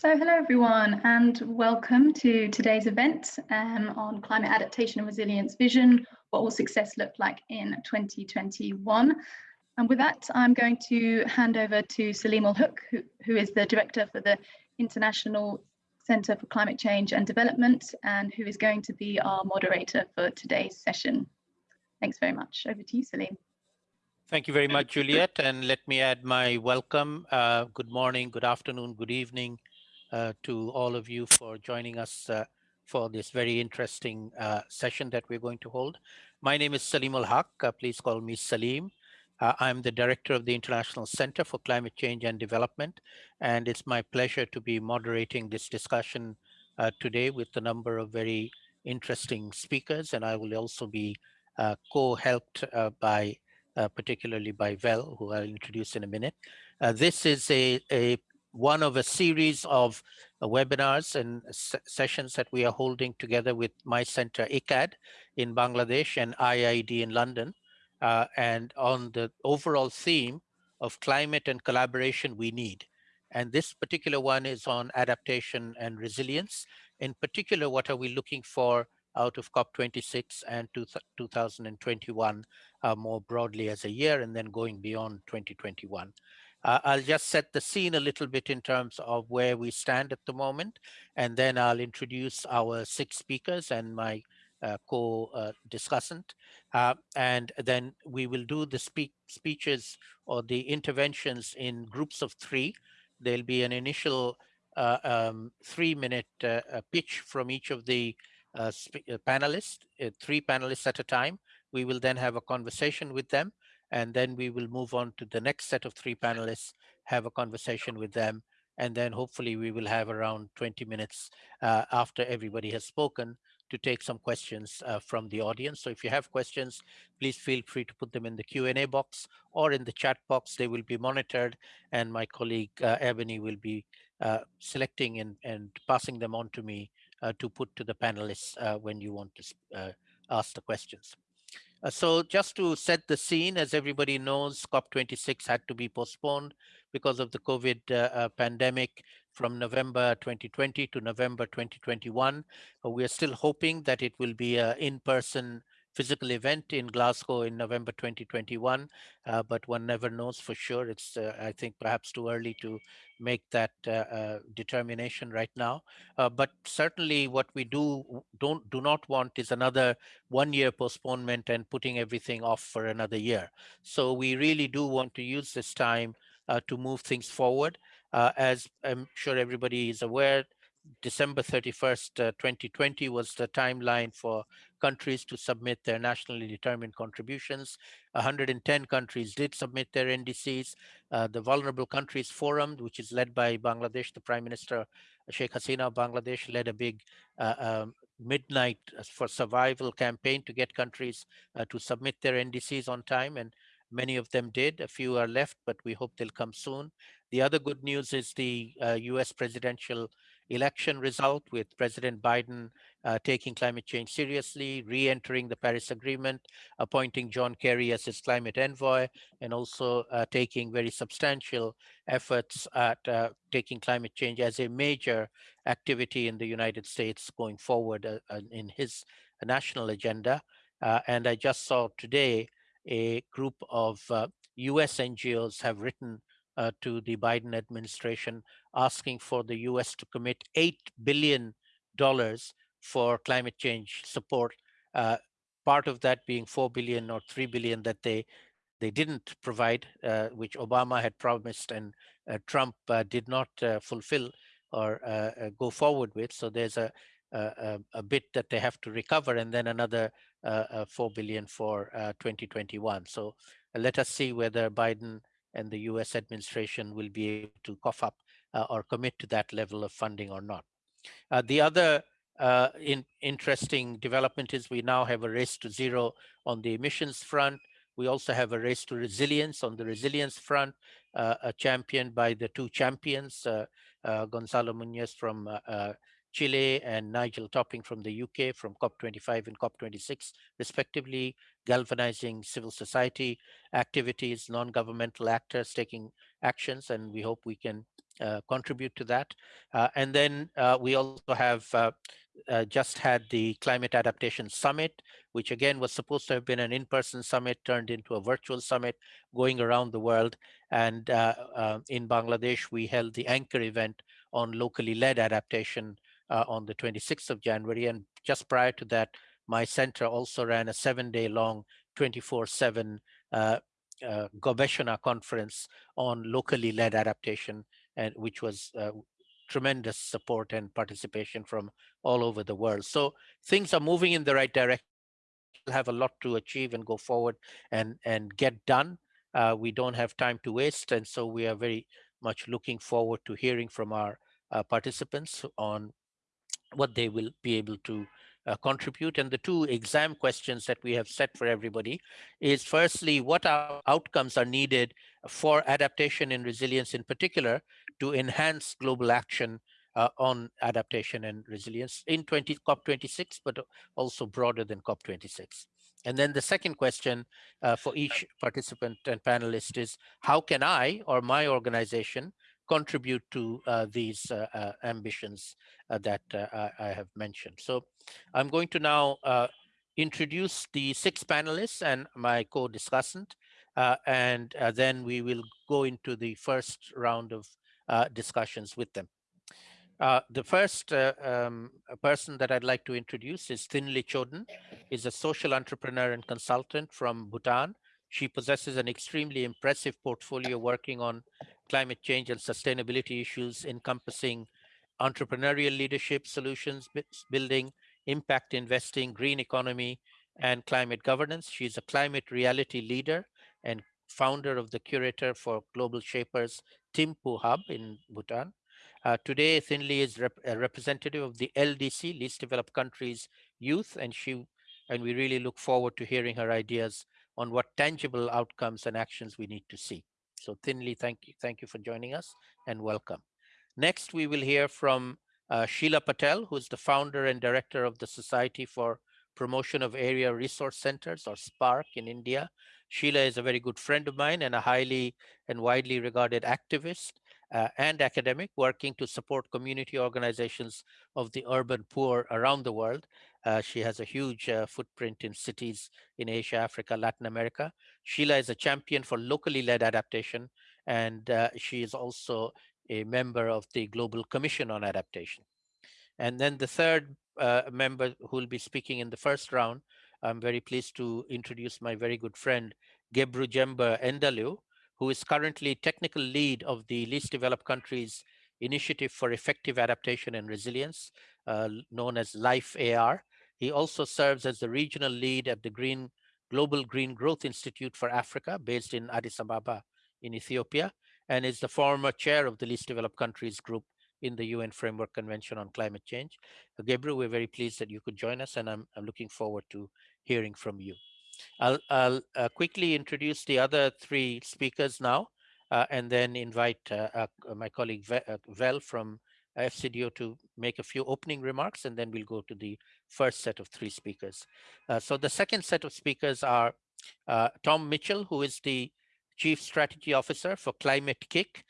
So hello everyone and welcome to today's event um, on climate adaptation and resilience vision, what will success look like in 2021. And with that, I'm going to hand over to Saleemul Huq, who, who is the director for the International Center for Climate Change and Development and who is going to be our moderator for today's session. Thanks very much. Over to you, Salim. Thank you very much, Juliet. And let me add my welcome. Uh, good morning, good afternoon, good evening uh, to all of you for joining us uh, for this very interesting uh, session that we're going to hold. My name is Saleemul Huq. Uh, please call me Salim. Uh, I'm the director of the International Center for Climate Change and Development, and it's my pleasure to be moderating this discussion uh, today with a number of very interesting speakers, and I will also be co-helped by, particularly by Vel, who I'll introduce in a minute. This is a, a one of a series of webinars and sessions that we are holding together with my center ICCCAD in Bangladesh and IIED in London uh, and on the overall theme of climate and collaboration we need. And this particular one is on adaptation and resilience. In particular, what are we looking for out of COP26 and 2021 uh, more broadly as a year and then going beyond 2021. Uh, I'll just set the scene a little bit in terms of where we stand at the moment, and then I'll introduce our six speakers and my uh, co-discussant. Uh, and then we will do the speeches or the interventions in groups of three. There'll be an initial uh, um, three-minute uh, pitch from each of the uh, panelists, three panelists at a time. We will then have a conversation with them, and then we will move on to the next set of three panelists, have a conversation with them, and then hopefully we will have around 20 minutes uh, after everybody has spoken to take some questions uh, from the audience. So if you have questions, please feel free to put them in the Q&A box or in the chat box. They will be monitored and my colleague uh, Ebony will be uh, selecting and, and passing them on to me uh, to put to the panelists uh, when you want to uh, ask the questions. Uh, so just to set the scene, as everybody knows, COP26 had to be postponed because of the COVID uh, uh, pandemic from November 2020 to November 2021. Uh, we are still hoping that it will be an in-person physical event in Glasgow in November 2021, uh, but one never knows for sure. It's, uh, I think, perhaps too early to make that uh, uh determination right now. Uh, but certainly what we do don't do not want is another one year postponement and putting everything off for another year. So we really do want to use this time to move things forward. Uh, as I'm sure everybody is aware, December 31st, uh, 2020 was the timeline for countries to submit their nationally determined contributions. 110 countries did submit their NDCs. Uh, the Vulnerable Countries Forum, which is led by Bangladesh, the Prime Minister Sheikh Hasina of Bangladesh led a big uh, um, midnight for survival campaign to get countries uh, to submit their NDCs on time. And many of them did. A few are left, but we hope they'll come soon. The other good news is the uh, US presidential election result with President Biden uh, taking climate change seriously, re-entering the Paris Agreement, appointing John Kerry as his climate envoy, and also uh, taking very substantial efforts at uh, taking climate change as a major activity in the United States going forward uh, uh, in his national agenda. and I just saw today a group of US NGOs have written uh, to the Biden administration asking for the US to commit $8 billion for climate change support, uh, part of that being 4 billion or 3 billion that they they didn't provide, uh, which Obama had promised and uh, Trump uh, did not uh, fulfill or go forward with. So there's a, a, a, bit that they have to recover and then another 4 billion for 2021. So let us see whether Biden and the US administration will be able to cough up uh, or commit to that level of funding or not. Uh, the other uh, in, interesting development is we now have a race to zero on the emissions front. We also have a race to resilience on the resilience front, uh, championed by the two champions, uh, uh, Gonzalo Munoz from Chile and Nigel Topping from the UK from COP25 and COP26, respectively, galvanizing civil society activities, non-governmental actors taking actions, and we hope we can uh, contribute to that. Uh, and then uh, we also have just had the Climate Adaptation Summit, which again was supposed to have been an in-person summit turned into a virtual summit going around the world. And in Bangladesh, we held the anchor event on locally led adaptation on the 26th of January. And just prior to that, my center also ran a seven day long 24 seven uh, uh, Gobeshona conference on locally led adaptation, and which was uh, tremendous support and participation from all over the world. So things are moving in the right direction. We'll have a lot to achieve and go forward and, and get done. Uh, we don't have time to waste. And so we are very much looking forward to hearing from our uh, participants on what they will be able to uh, contribute. And the two exam questions that we have set for everybody is firstly, what outcomes are needed for adaptation and resilience in particular to enhance global action uh, on adaptation and resilience in 20 COP26, but also broader than COP26. And then the second question uh, for each participant and panelist is, how can I or my organization contribute to uh, these uh, uh, ambitions that I have mentioned. So I'm going to now introduce the six panelists and my co-discussant, and then we will go into the first round of discussions with them. Uh, the first uh, um, person that I'd like to introduce is Thinley Choden, is a social entrepreneur and consultant from Bhutan. She possesses an extremely impressive portfolio working on climate change and sustainability issues encompassing entrepreneurial leadership solutions, building, impact investing, green economy, and climate governance. She's a climate reality leader and founder of the curator for Global Shapers Thimphu Hub in Bhutan. Uh, today, Thinley is rep a representative of the LDC, Least Developed Countries Youth, and she and we really look forward to hearing her ideas on what tangible outcomes and actions we need to see. So Thinley, thank you, thank you for joining us and welcome. Next, we will hear from uh, Sheila Patel, who is the founder and director of the Society for Promotion of Area Resource Centers or SPARC in India. Sheila is a very good friend of mine and a highly and widely regarded activist uh, and academic working to support community organizations of the urban poor around the world. Uh, she has a huge uh, footprint in cities in Asia, Africa, Latin America. Sheila is a champion for locally led adaptation, and uh, she is also a member of the Global Commission on Adaptation. And then the third uh, member who will be speaking in the first round, I'm very pleased to introduce my very good friend, Gebru Jember Endalew, who is currently technical lead of the least developed countries initiative for effective adaptation and resilience, uh, known as LIFE AR. He also serves as the regional lead at the Green Global Green Growth Institute for Africa, based in Addis Ababa in Ethiopia, and is the former chair of the least developed countries group in the UN Framework Convention on Climate Change. Uh, Gabriel, we're very pleased that you could join us, and I'm, I'm looking forward to hearing from you. I'll, I'll uh, quickly introduce the other three speakers now, uh, and then invite uh, uh my colleague uh, Vel from FCDO to make a few opening remarks, and then we'll go to the first set of three speakers. Uh, so the second set of speakers are Tom Mitchell, who is the Chief Strategy Officer for Climate-KIC.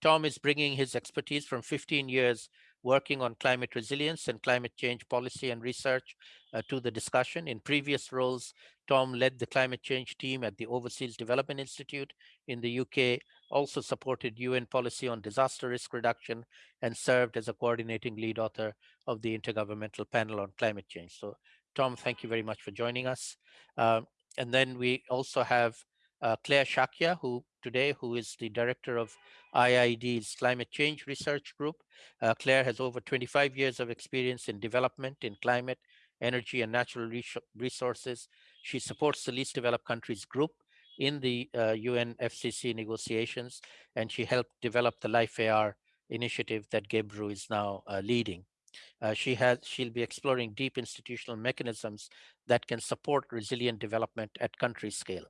Tom is bringing his expertise from 15 years working on climate resilience and climate change policy and research uh, to the discussion. In previous roles, Tom led the climate change team at the Overseas Development Institute in the UK, also supported UN policy on disaster risk reduction, and served as a coordinating lead author of the Intergovernmental Panel on Climate Change. So Tom, thank you very much for joining us. Uh, and then we also have uh, Clare Shakya, who today, who is the director of IIED's Climate Change Research Group. Uh, Clare has over 25 years of experience in development in climate, energy, and natural resources. She supports the least developed countries group in the uh, UNFCCC negotiations, and she helped develop the Life AR initiative that Gebru is now uh, leading. Uh, she has she'll be exploring deep institutional mechanisms that can support resilient development at country scale.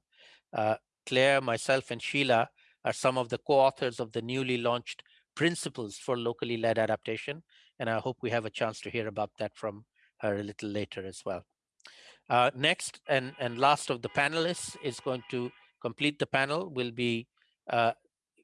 Uh, Clare, myself, and Sheila are some of the co-authors of the newly launched Principles for Locally Led Adaptation, and I hope we have a chance to hear about that from her a little later as well. Uh, next and, and last of the panelists is going to complete the panel will be uh,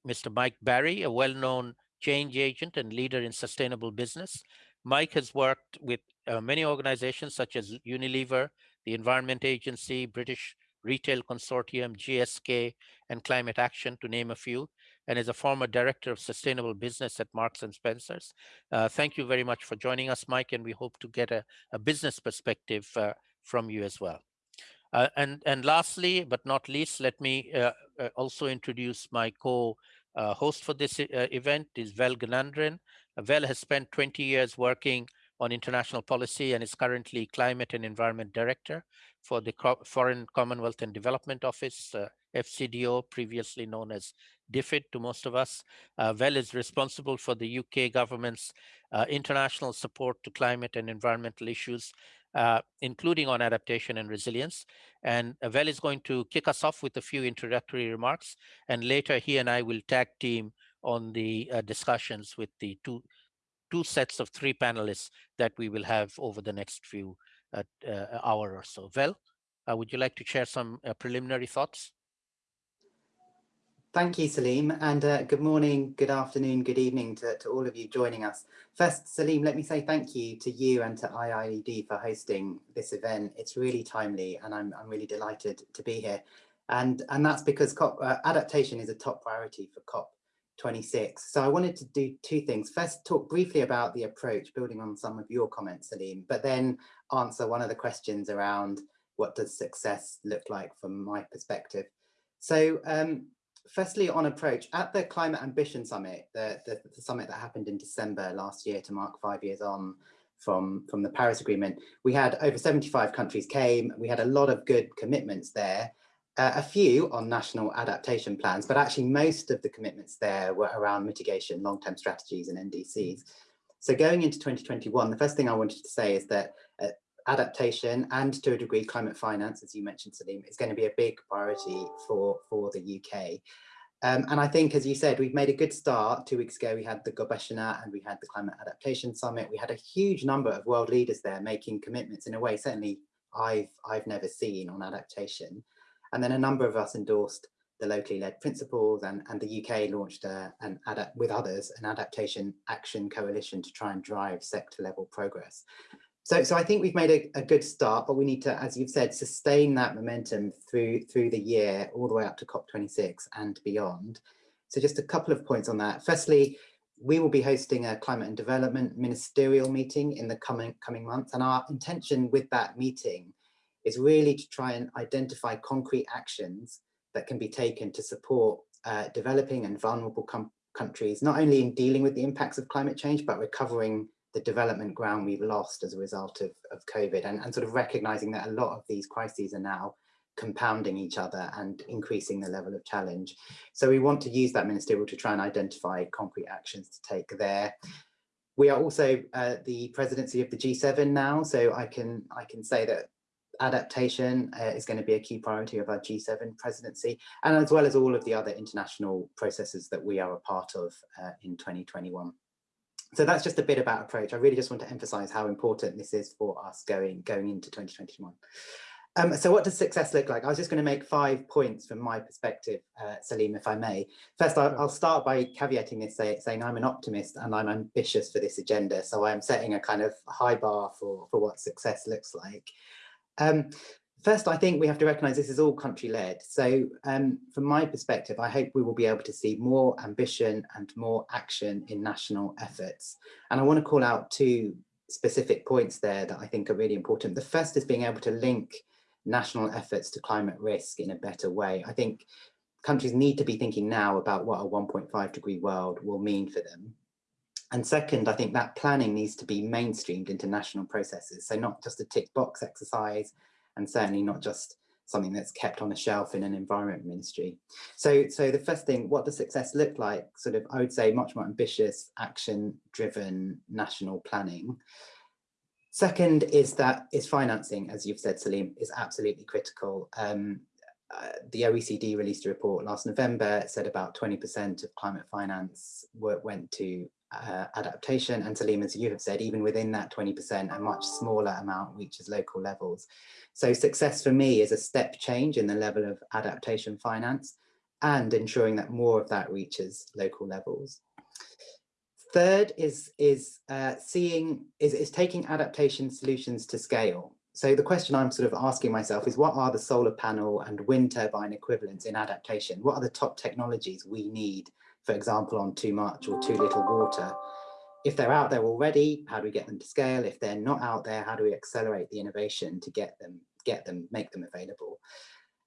Mr. Mike Barry, a well-known change agent and leader in sustainable business. Mike has worked with uh, many organizations such as Unilever, the Environment Agency, British Retail Consortium, GSK, and Climate Action, to name a few, and is a former director of sustainable business at Marks and Spencers. Uh, thank you very much for joining us, Mike, and we hope to get a, a business perspective uh, from you as well. Uh, and, and lastly, but not least, let me uh, uh, also introduce my co-host for this event is Vel Gnanendran. Vel has spent 20 years working on international policy and is currently Climate and Environment Director for the Foreign Commonwealth and Development Office, uh, FCDO, previously known as DFID to most of us. Uh, Vel is responsible for the UK government's uh, international support to climate and environmental issues uh, including on adaptation and resilience. And Vel is going to kick us off with a few introductory remarks, and later he and I will tag team on the uh, discussions with the two, two sets of three panelists that we will have over the next few uh, uh hour or so. Vel, uh, would you like to share some preliminary thoughts? Thank you, Salim, and uh, good morning, good afternoon, good evening to, to all of you joining us. First, Salim, let me say thank you to you and to IIED for hosting this event. It's really timely and I'm, I'm really delighted to be here. And, and that's because COP, uh, adaptation is a top priority for COP26. So I wanted to do two things. First, talk briefly about the approach, building on some of your comments, Salim, but then answer one of the questions around what does success look like from my perspective. So um, firstly on approach at the climate ambition summit the, the, the, summit that happened in december last year to mark five years on from from the paris agreement we had over 75 countries came. We had a lot of good commitments there. Uh, a few on national adaptation plans but actually most of the commitments there were around mitigation long-term strategies and ndcs so going into 2021 the first thing i wanted to say is that uh, adaptation and to a degree climate finance, as you mentioned, Salim, is going to be a big priority for, for the UK. Um, and I think, as you said, we've made a good start. Two weeks ago, we had the Gobeshona and we had the Climate Adaptation Summit. We had a huge number of world leaders there making commitments in a way certainly I've, I've never seen on adaptation. And then a number of us endorsed the locally led principles and, and the UK launched a, an adapt with others an adaptation action coalition to try and drive sector level progress. So, so I think we've made a, a, good start, but we need to, as you've said, sustain that momentum through through the year, all the way up to COP26 and beyond. So just a couple of points on that. Firstly, we will be hosting a climate and development ministerial meeting in the coming coming months. And our intention with that meeting is really to try and identify concrete actions that can be taken to support uh, developing and vulnerable countries, not only in dealing with the impacts of climate change, but recovering the development ground we've lost as a result of, of COVID and, and sort of recognizing that a lot of these crises are now compounding each other and increasing the level of challenge. So we want to use that ministerial to try and identify concrete actions to take there. We are also uh, the presidency of the G7 now, so I can I can say that adaptation uh, is going to be a key priority of our G7 presidency, and as well as all of the other international processes that we are a part of uh, in 2021 so that's just a bit about approach. I really just want to emphasize how important this is for us going, going into 2021. Um, so what does success look like? I was just going to make five points from my perspective, uh, Salim, if I may. First, I'll, start by caveating this, say, saying I'm an optimist and I'm ambitious for this agenda. So I'm setting a kind of high bar for, for what success looks like. Um, First, I think we have to recognise this is all country led. So um, from my perspective, I hope we will be able to see more ambition and more action in national efforts. And I want to call out two specific points there that I think are really important. The first is being able to link national efforts to climate risk in a better way. I think countries need to be thinking now about what a 1.5 degree world will mean for them. And second, I think that planning needs to be mainstreamed into national processes. So not just a tick box exercise, and certainly not just something that's kept on a shelf in an environment ministry. So, so the first thing, what does success look like? Sort of, I would say much more ambitious, action-driven national planning. Second is that is financing, as you've said, Salim, is absolutely critical. Um, uh, the OECD released a report last November, it said about 20% of climate finance went to uh, adaptation and Salim, as you have said, even within that 20%, a much smaller amount reaches local levels. So success for me is a step change in the level of adaptation finance and ensuring that more of that reaches local levels. third is is uh, seeing is, is taking adaptation solutions to scale. So the question I'm sort of asking myself is what are the solar panel and wind turbine equivalents in adaptation? What are the top technologies we need, for example, on too much or too little water? If they're out there already, how do we get them to scale? If they're not out there, how do we accelerate the innovation to get them, get them, make them available?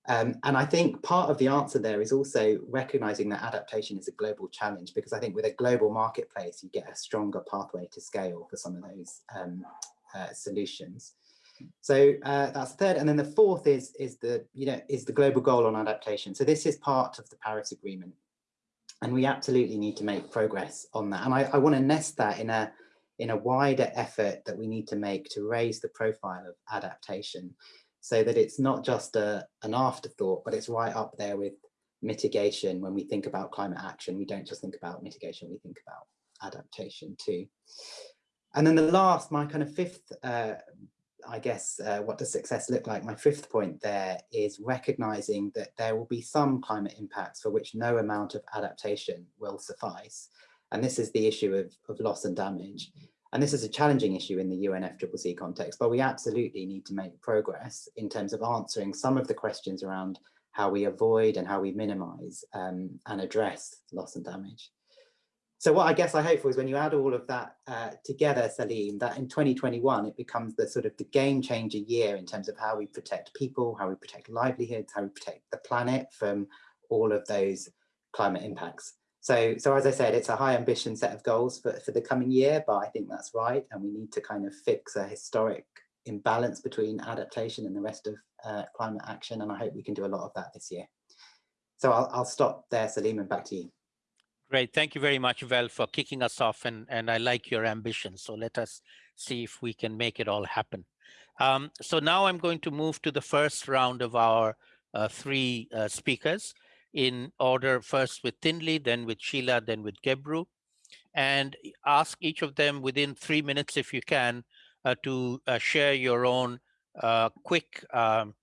Um, and I think part of the answer there is also recognizing that adaptation is a global challenge because I think with a global marketplace, you get a stronger pathway to scale for some of those um, uh, solutions. So uh, that's the third. And then the fourth is, is, the, you know, is the global goal on adaptation. So this is part of the Paris Agreement. And we absolutely need to make progress on that. And I, I want to nest that in a, in a wider effort that we need to make to raise the profile of adaptation so that it's not just a, an afterthought, but it's right up there with mitigation. When we think about climate action, we don't just think about mitigation, we think about adaptation too. And then the last, my kind of fifth, uh, I guess, uh, what does success look like? My fifth point there is recognizing that there will be some climate impacts for which no amount of adaptation will suffice. And this is the issue of, of loss and damage. And this is a challenging issue in the UNFCCC context, but we absolutely need to make progress in terms of answering some of the questions around how we avoid and how we minimize um, and address loss and damage. So what I guess I hope for is when you add all of that uh, together, Salim, that in 2021, it becomes the sort of the game changer year in terms of how we protect people, how we protect livelihoods, how we protect the planet from all of those climate impacts. So, so as I said, it's a high ambition set of goals for, for the coming year, but I think that's right. And we need to kind of fix a historic imbalance between adaptation and the rest of uh, climate action. And I hope we can do a lot of that this year. So I'll, I'll stop there, Salim, and back to you. Great. Thank you very much, Vel, for kicking us off. And, and I like your ambition. So let us see if we can make it all happen. Um, so now I'm going to move to the first round of our uh, three uh, speakers in order first with Thinley, then with Sheila, then with Gebru, and ask each of them within three minutes if you can uh, to uh, share your own uh, quick um,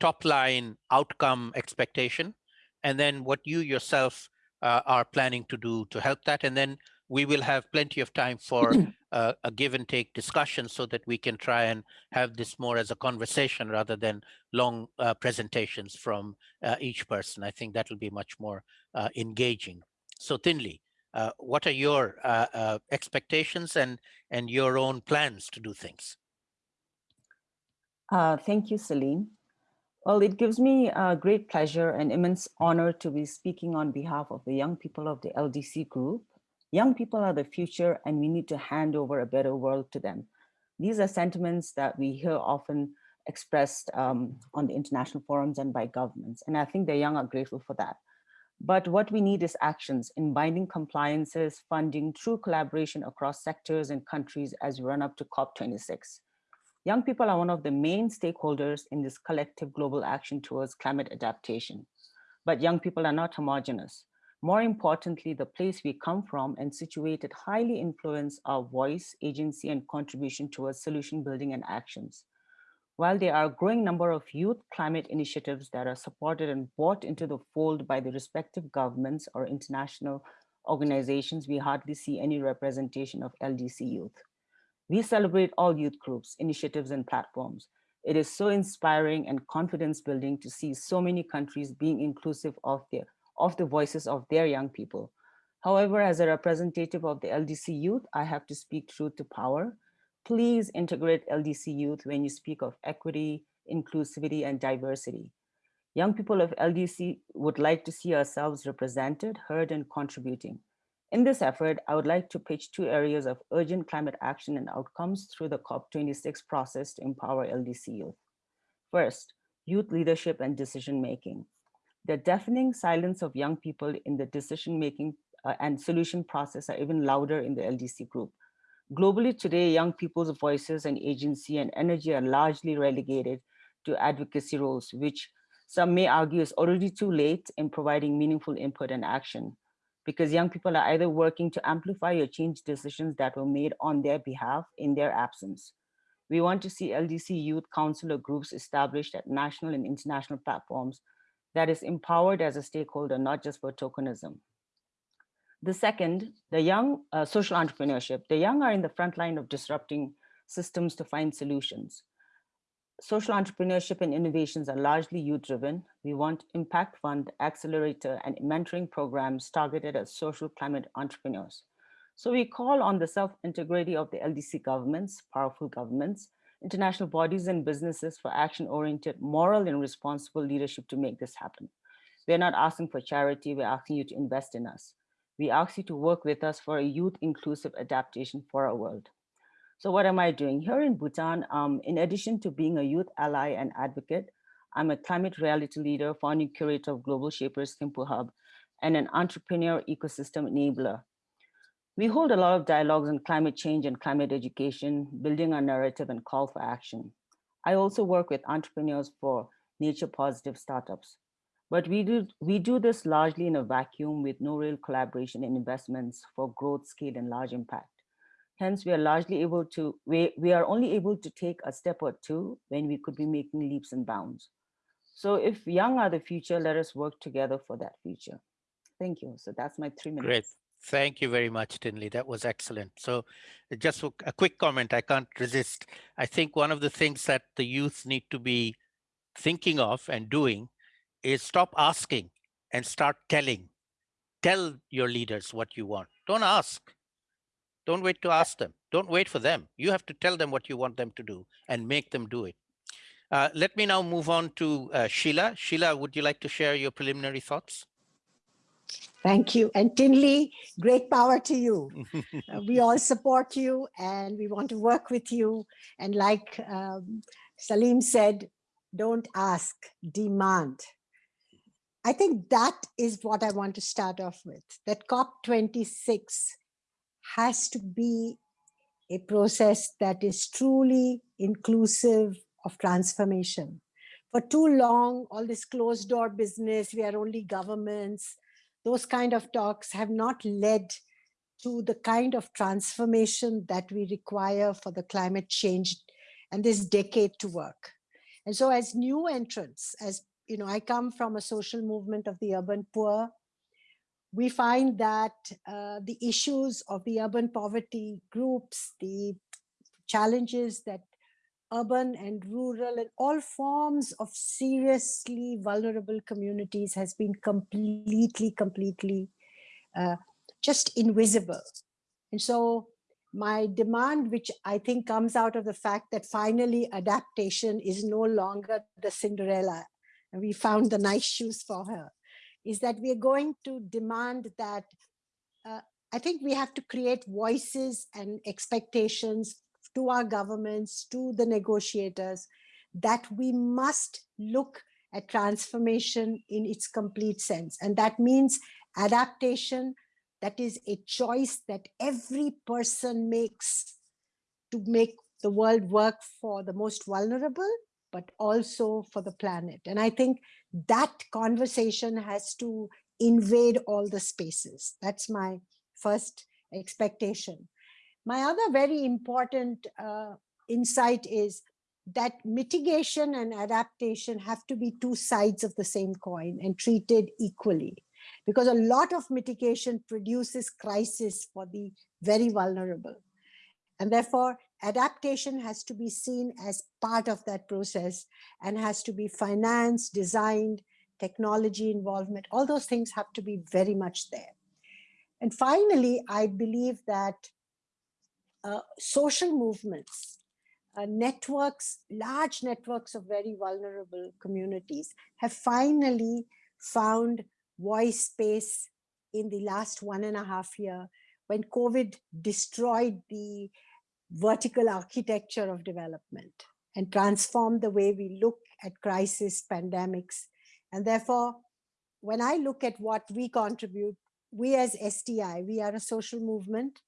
top line outcome expectation, and then what you yourself uh, are planning to do to help that. And then we will have plenty of time for uh, a give and take discussion so that we can try and have this more as a conversation rather than long uh, presentations from uh, each person. I think that will be much more uh, engaging. So Thinley, uh, what are your uh, expectations and, and your own plans to do things? thank you, Salim. Well, it gives me a great pleasure and immense honor to be speaking on behalf of the young people of the LDC group Young people are the future and we need to hand over a better world to them. These are sentiments that we hear often expressed um, on the international forums and by governments. And I think the young are grateful for that. But what we need is actions in binding compliances, funding, true collaboration across sectors and countries as we run up to COP26. Young people are one of the main stakeholders in this collective global action towards climate adaptation. But young people are not homogenous. More importantly, the place we come from and situated highly influence our voice, agency, and contribution towards solution building and actions. While there are a growing number of youth climate initiatives that are supported and brought into the fold by the respective governments or international organizations, we hardly see any representation of LDC youth. We celebrate all youth groups, initiatives, and platforms. It is so inspiring and confidence building to see so many countries being inclusive of their of the voices of their young people. However, as a representative of the LDC youth, I have to speak truth to power. Please integrate LDC youth when you speak of equity, inclusivity, and diversity. Young people of LDC would like to see ourselves represented, heard, and contributing. In this effort, I would like to pitch two areas of urgent climate action and outcomes through the COP26 process to empower LDC youth. First, youth leadership and decision-making. The deafening silence of young people in the decision-making uh, and solution process are even louder in the LDC group. Globally today, young people's voices and agency and energy are largely relegated to advocacy roles, which some may argue is already too late in providing meaningful input and action because young people are either working to amplify or change decisions that were made on their behalf in their absence. We want to see LDC youth counselor groups established at national and international platforms that is empowered as a stakeholder, not just for tokenism. The second, the young uh, social entrepreneurship. The young are in the front line of disrupting systems to find solutions. Social entrepreneurship and innovations are largely youth driven. We want impact fund, accelerator and mentoring programs targeted at social climate entrepreneurs. So we call on the self-integrity of the LDC governments, powerful governments, international bodies and businesses for action-oriented, moral and responsible leadership to make this happen. We're not asking for charity, we're asking you to invest in us. We ask you to work with us for a youth inclusive adaptation for our world. So what am I doing? Here in Bhutan, um, in addition to being a youth ally and advocate, I'm a climate reality leader, founding curator of Global Shapers Thimphu Hub, and an entrepreneur ecosystem enabler. We hold a lot of dialogues on climate change and climate education, building our narrative and call for action. I also work with entrepreneurs for nature positive startups. But we do, we do this largely in a vacuum with no real collaboration and investments for growth, scale, and large impact. Hence, we are largely able to, we, we are only able to take a step or two when we could be making leaps and bounds. So if young are the future, let us work together for that future. Thank you. So that's my three minutes. Great. Thank you very much, Thinley. That was excellent. So just a quick comment, I can't resist. I think one of the things that the youth need to be thinking of and doing is stop asking and start telling. Tell your leaders what you want. Don't ask. Don't wait to ask them. Don't wait for them. You have to tell them what you want them to do and make them do it. Uh, let me now move on to uh, Sheila. Sheila, would you like to share your preliminary thoughts? Thank you. And Thinley, great power to you. uh, we all support you and we want to work with you. And like um, Salim said, don't ask, demand. I think that is what I want to start off with, that COP26 has to be a process that is truly inclusive of transformation. For too long, all this closed door business, we are only governments, those kind of talks have not led to the kind of transformation that we require for the climate change and this decade to work. And so as new entrants, as you know, I come from a social movement of the urban poor. We find that uh, the issues of the urban poverty groups, the challenges that urban and rural and all forms of seriously vulnerable communities has been completely, completely uh, just invisible. And so my demand, which I think comes out of the fact that finally adaptation is no longer the Cinderella and we found the nice shoes for her, is that we're going to demand that uh, I think we have to create voices and expectations to our governments, to the negotiators, that we must look at transformation in its complete sense. And that means adaptation, that is a choice that every person makes to make the world work for the most vulnerable but also for the planet. And I think that conversation has to invade all the spaces. That's my first expectation. My other very important uh, insight is that mitigation and adaptation have to be two sides of the same coin and treated equally because a lot of mitigation produces crisis for the very vulnerable. And therefore, adaptation has to be seen as part of that process and has to be financed, designed, technology involvement, all those things have to be very much there. And finally, I believe that uh, social movements, uh, networks, large networks of very vulnerable communities have finally found voice space in the last one and a half year when COVID destroyed the vertical architecture of development and transform the way we look at crisis pandemics. And therefore, when I look at what we contribute, we as SDI, we are a social movement.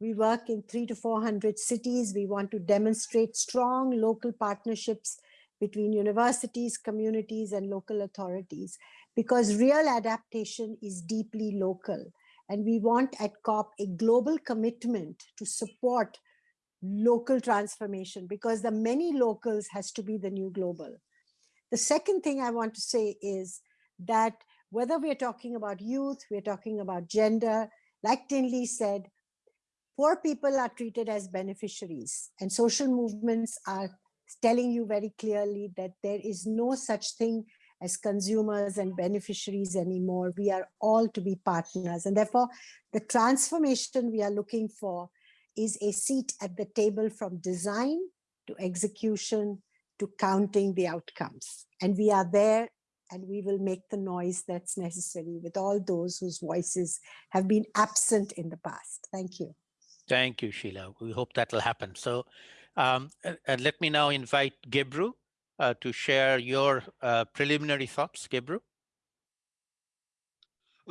We work in three to 400 cities. We want to demonstrate strong local partnerships between universities, communities, and local authorities, because real adaptation is deeply local. And we want at COP a global commitment to support local transformation because the many locals has to be the new global. The second thing I want to say is that whether we're talking about youth, we're talking about gender, like Thinley said, poor people are treated as beneficiaries and social movements are telling you very clearly that there is no such thing as consumers and beneficiaries anymore. We are all to be partners. And therefore, the transformation we are looking for is a seat at the table from design to execution to counting the outcomes. And we are there and we will make the noise that's necessary with all those whose voices have been absent in the past. Thank you. Thank you, Sheila. We hope that will happen. So um, and let me now invite Gebru uh, to share your uh, preliminary thoughts. Gebru.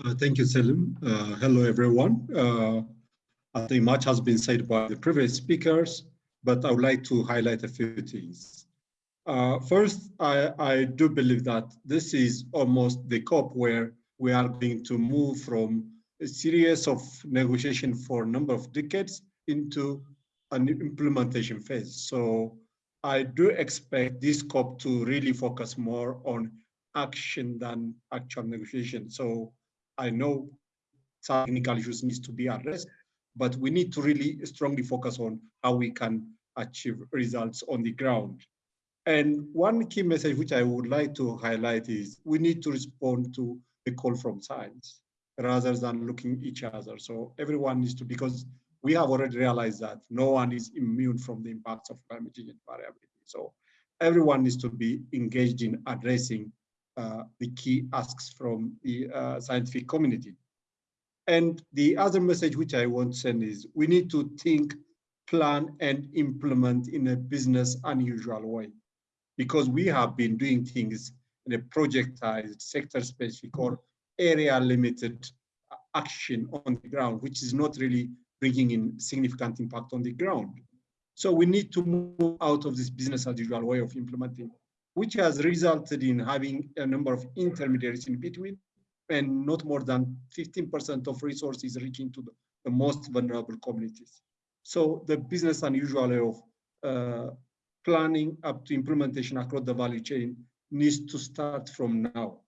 Uh, thank you, Selim. Uh, hello, everyone. I think much has been said by the previous speakers, but I would like to highlight a few things. Uh, first, I, I do believe that this is almost the COP where we are going to move from a series of negotiation for a number of decades into an implementation phase. So I do expect this COP to really focus more on action than actual negotiation. So I know technical issues needs to be addressed, but we need to really strongly focus on how we can achieve results on the ground. And one key message which I would like to highlight is we need to respond to the call from science rather than looking each other. So everyone needs to, because we have already realized that no one is immune from the impacts of climate change and variability. So everyone needs to be engaged in addressing uh, the key asks from the uh, scientific community. And the other message which I want to send is we need to think, plan, and implement in a business unusual way. Because we have been doing things in a projectized, sector-specific or area-limited uh, action on the ground, which is not really bringing in significant impact on the ground. So we need to move out of this business as usual way of implementing, which has resulted in having a number of intermediaries in between and not more than 15% of resources reaching to the, the, most vulnerable communities. So the business unusual of uh, planning up to implementation across the value chain needs to start from now.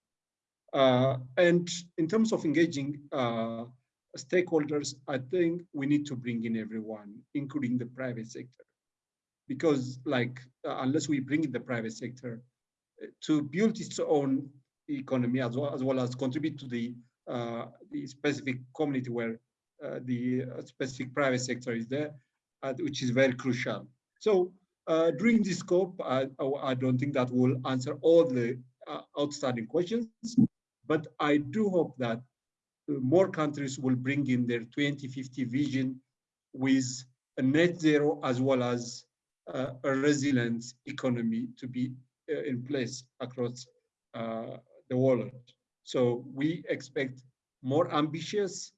Uh, and in terms of engaging uh, stakeholders, I think we need to bring in everyone, including the private sector. Because like, uh, unless we bring in the private sector uh, to build its own economy as well as, well as contribute to the, uh, the specific community where uh, the uh, specific private sector is there, which is very crucial. So during this COP, I, I don't think that will answer all the outstanding questions, but I do hope that more countries will bring in their 2050 vision with a net zero as well as uh, a resilient economy to be uh, in place across uh, the world. So we expect more ambitious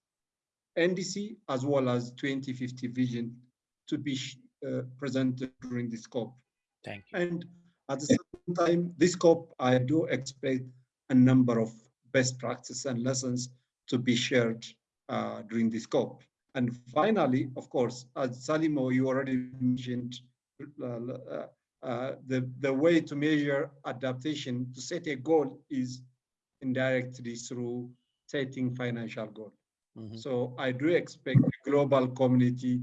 NDC as well as 2050 vision to be uh, presented during this COP. Thank you. And at the same time, this COP, I do expect a number of best practices and lessons to be shared uh, during this COP. And finally, of course, as Salimo, you already mentioned, uh, uh, the, the way to measure adaptation, to set a goal is indirectly through setting financial goal. Mm -hmm. So I do expect the global community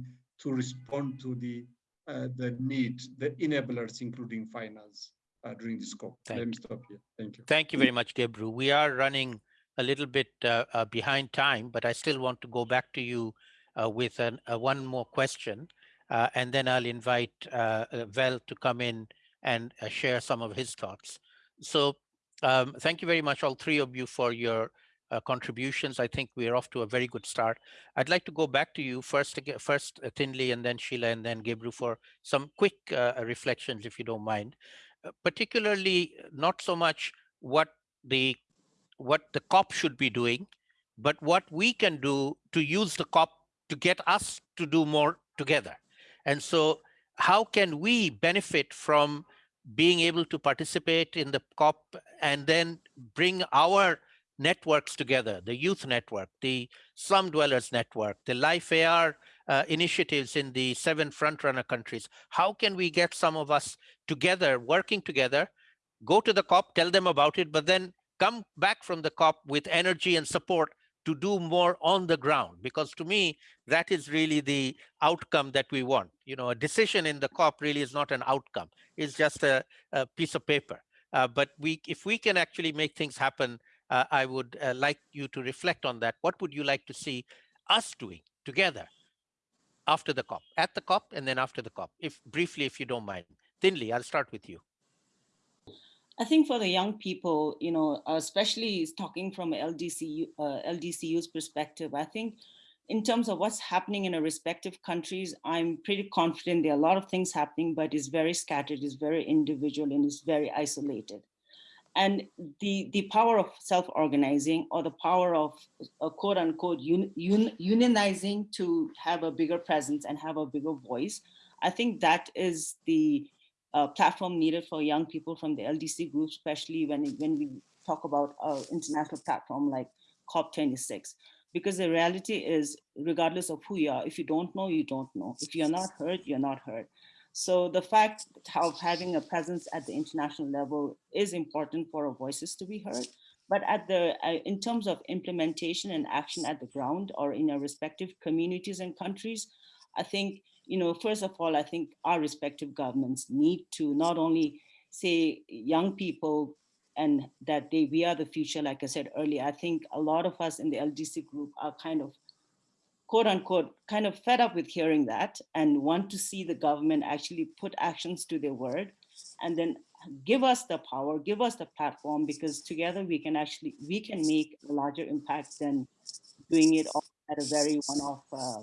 to respond to the uh, the need, the enablers, including finance, uh, during this call. Thank Let me stop here. Thank you. Thank you very much, Gebru. We are running a little bit uh, uh, behind time, but I still want to go back to you uh, with an, one more question, and then I'll invite Vel to come in and share some of his thoughts. So um, thank you very much, all three of you, for your uh, contributions. I think we're off to a very good start. I'd like to go back to you first, first uh, Thinley, and then Sheila, and then Gebru for some quick uh, reflections, if you don't mind. particularly, not so much what the what the COP should be doing, but what we can do to use the COP to get us to do more together. And so how can we benefit from being able to participate in the COP and then bring our networks together, the youth network, the slum dwellers network, the Life AR uh, initiatives in the seven frontrunner countries. How can we get some of us together, working together, go to the COP, tell them about it, but then come back from the COP with energy and support to do more on the ground because to me that is really the outcome that we want. You know a decision in the cop really is not an outcome it's just a, a piece of paper. Uh, but we if we can actually make things happen uh, i would uh, like you to reflect on that. What would you like to see us doing together after the cop at the cop and then after the cop if briefly if you don't mind. Thinley i'll start with you I think for the young people, you know, especially talking from LDC, uh, LDCU's perspective, I think in terms of what's happening in our respective countries, I'm pretty confident there are a lot of things happening, but it's very scattered, it's very individual, and it's very isolated. And the, the power of self-organizing or the power of a quote unquote un, un, unionizing to have a bigger presence and have a bigger voice, I think that is the uh, platform needed for young people from the LDC group, especially when, when we talk about our international platform like COP26. Because the reality is, regardless of who you are, if you don't know, you don't know. If you're not heard, you're not heard. So the fact of having a presence at the international level is important for our voices to be heard. But at the, uh, in terms of implementation and action at the ground or in our respective communities and countries, I think you know, first of all, I think our respective governments need to not only say young people and that they we are the future, like I said earlier, I think a lot of us in the LDC group are kind of quote unquote, kind of fed up with hearing that and want to see the government actually put actions to their word and then give us the power, give us the platform, because together we can actually, we can make a larger impact than doing it all at a very one-off uh,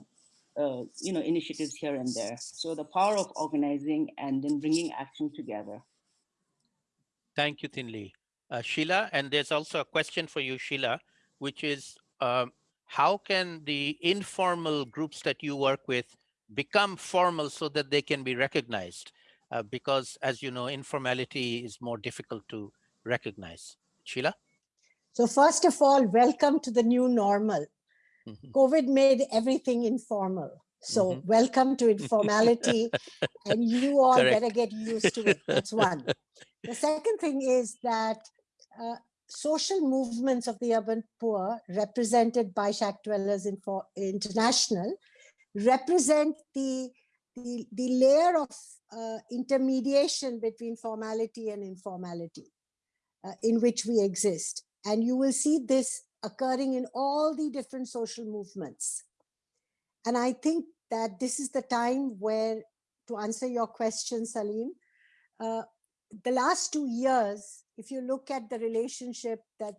uh, you know, initiatives here and there. So the power of organizing and then bringing action together. Thank you, Thinley. Uh, Sheila, and there's also a question for you, Sheila, which is um, how can the informal groups that you work with become formal so that they can be recognized? Uh, because as you know, informality is more difficult to recognize. Sheila? So first of all, welcome to the new normal. -hmm. COVID made everything informal. So mm -hmm. welcome to informality and you all Correct. better get used to it. That's one. The second thing is that uh, social movements of the urban poor represented by Shack Dwellers Info International represent the, the, the layer of uh, intermediation between formality and informality uh, in which we exist. And you will see this occurring in all the different social movements. And I think that this is the time where, to answer your question, Salim, uh, the last two years, if you look at the relationship that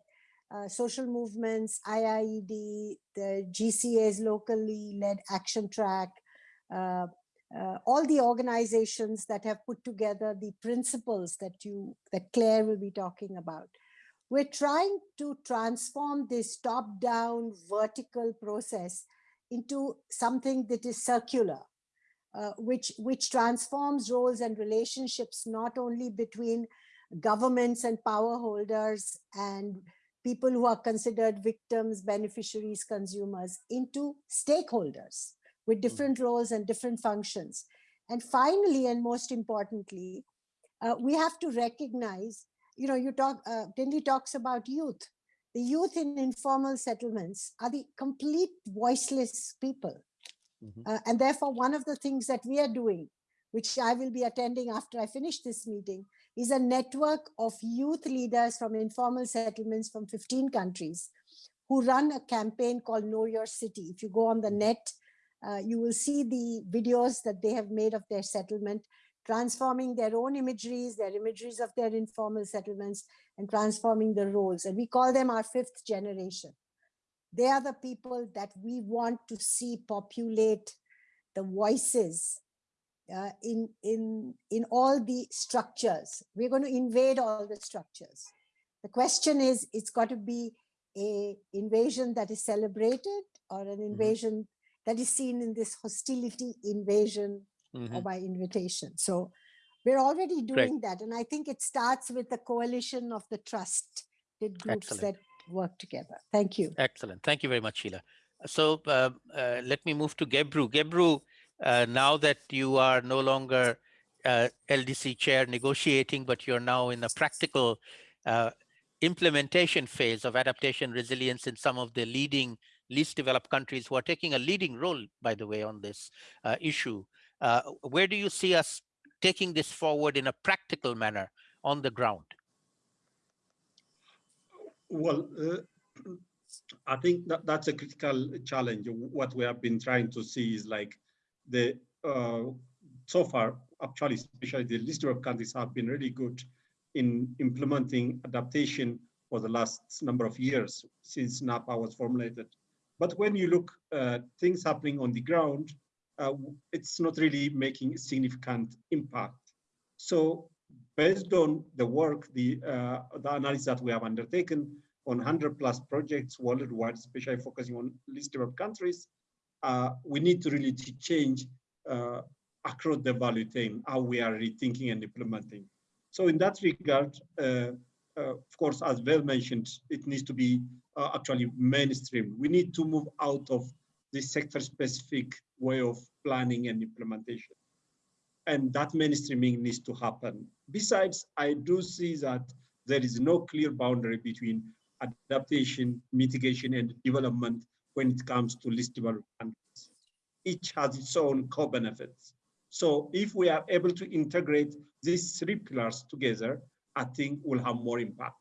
uh, social movements, IIED, the GCA's locally led action track, uh, uh, all the organizations that have put together the principles that you that Clare will be talking about. We're trying to transform this top-down vertical process into something that is circular, uh, which, which transforms roles and relationships not only between governments and power holders and people who are considered victims, beneficiaries, consumers into stakeholders with hmm. different roles and different functions. And finally, and most importantly, uh, we have to recognize you know, you talk, uh, Thinley talks about youth. The youth in informal settlements are the complete voiceless people. Mm -hmm. uh, and therefore, one of the things that we are doing, which I will be attending after I finish this meeting, is a network of youth leaders from informal settlements from 15 countries who run a campaign called Know Your City. If you go on the net, uh, you will see the videos that they have made of their settlement transforming their own imageries, their imageries of their informal settlements, and transforming the roles. And we call them our fifth generation. They are the people that we want to see populate the voices uh, in, in, in all the structures. We're going to invade all the structures. The question is, it's got to be a invasion that is celebrated or an mm-hmm. invasion mm -hmm. that is seen in this hostility invasion mm -hmm. or by invitation. So we're already doing Great. that. And I think it starts with the coalition of the trusted groups Excellent. that work together. Thank you. Excellent. Thank you very much, Sheila. So uh, uh, let me move to Gebru. Gebru, uh, now that you are no longer uh, LDC chair negotiating, but you're now in a practical uh, implementation phase of adaptation resilience in some of the leading least developed countries who are taking a leading role, by the way, on this uh, issue. Uh, where do you see us taking this forward in a practical manner on the ground? Well, uh, I think that that's a critical challenge. What we have been trying to see is like the uh, so far, actually, especially the least developed countries have been really good in implementing adaptation for the last number of years since NAPA was formulated. But when you look at things happening on the ground, uh, it's not really making significant impact. So based on the work, the, uh, the analysis that we have undertaken on 100 plus projects worldwide, especially focusing on least developed countries, uh, we need to really to change uh, across the value chain how we are rethinking and implementing. So in that regard, uh, uh, of course, as well mentioned, it needs to be actually mainstream. We need to move out of this sector-specific way of planning and implementation. And that mainstreaming needs to happen. Besides, I do see that there is no clear boundary between adaptation, mitigation, and development when it comes to least developed countries. Each has its own co-benefits. So if we are able to integrate these three pillars together, I think we'll have more impact,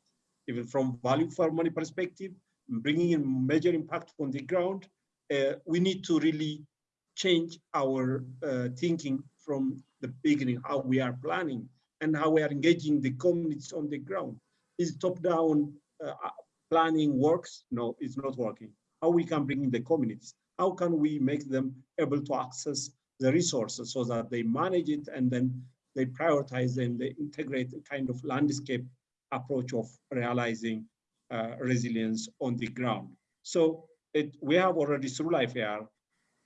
even from value for money perspective, bringing in major impact on the ground. Uh, we need to really change our uh, thinking from the beginning, how we are planning and how we are engaging the communities on the ground. Is top-down uh, planning works? No, it's not working. How we can bring in the communities? How can we make them able to access the resources so that they manage it and then they prioritize and they integrate a kind of landscape approach of realizing uh, resilience on the ground. So it, we have already through LIFE-AR,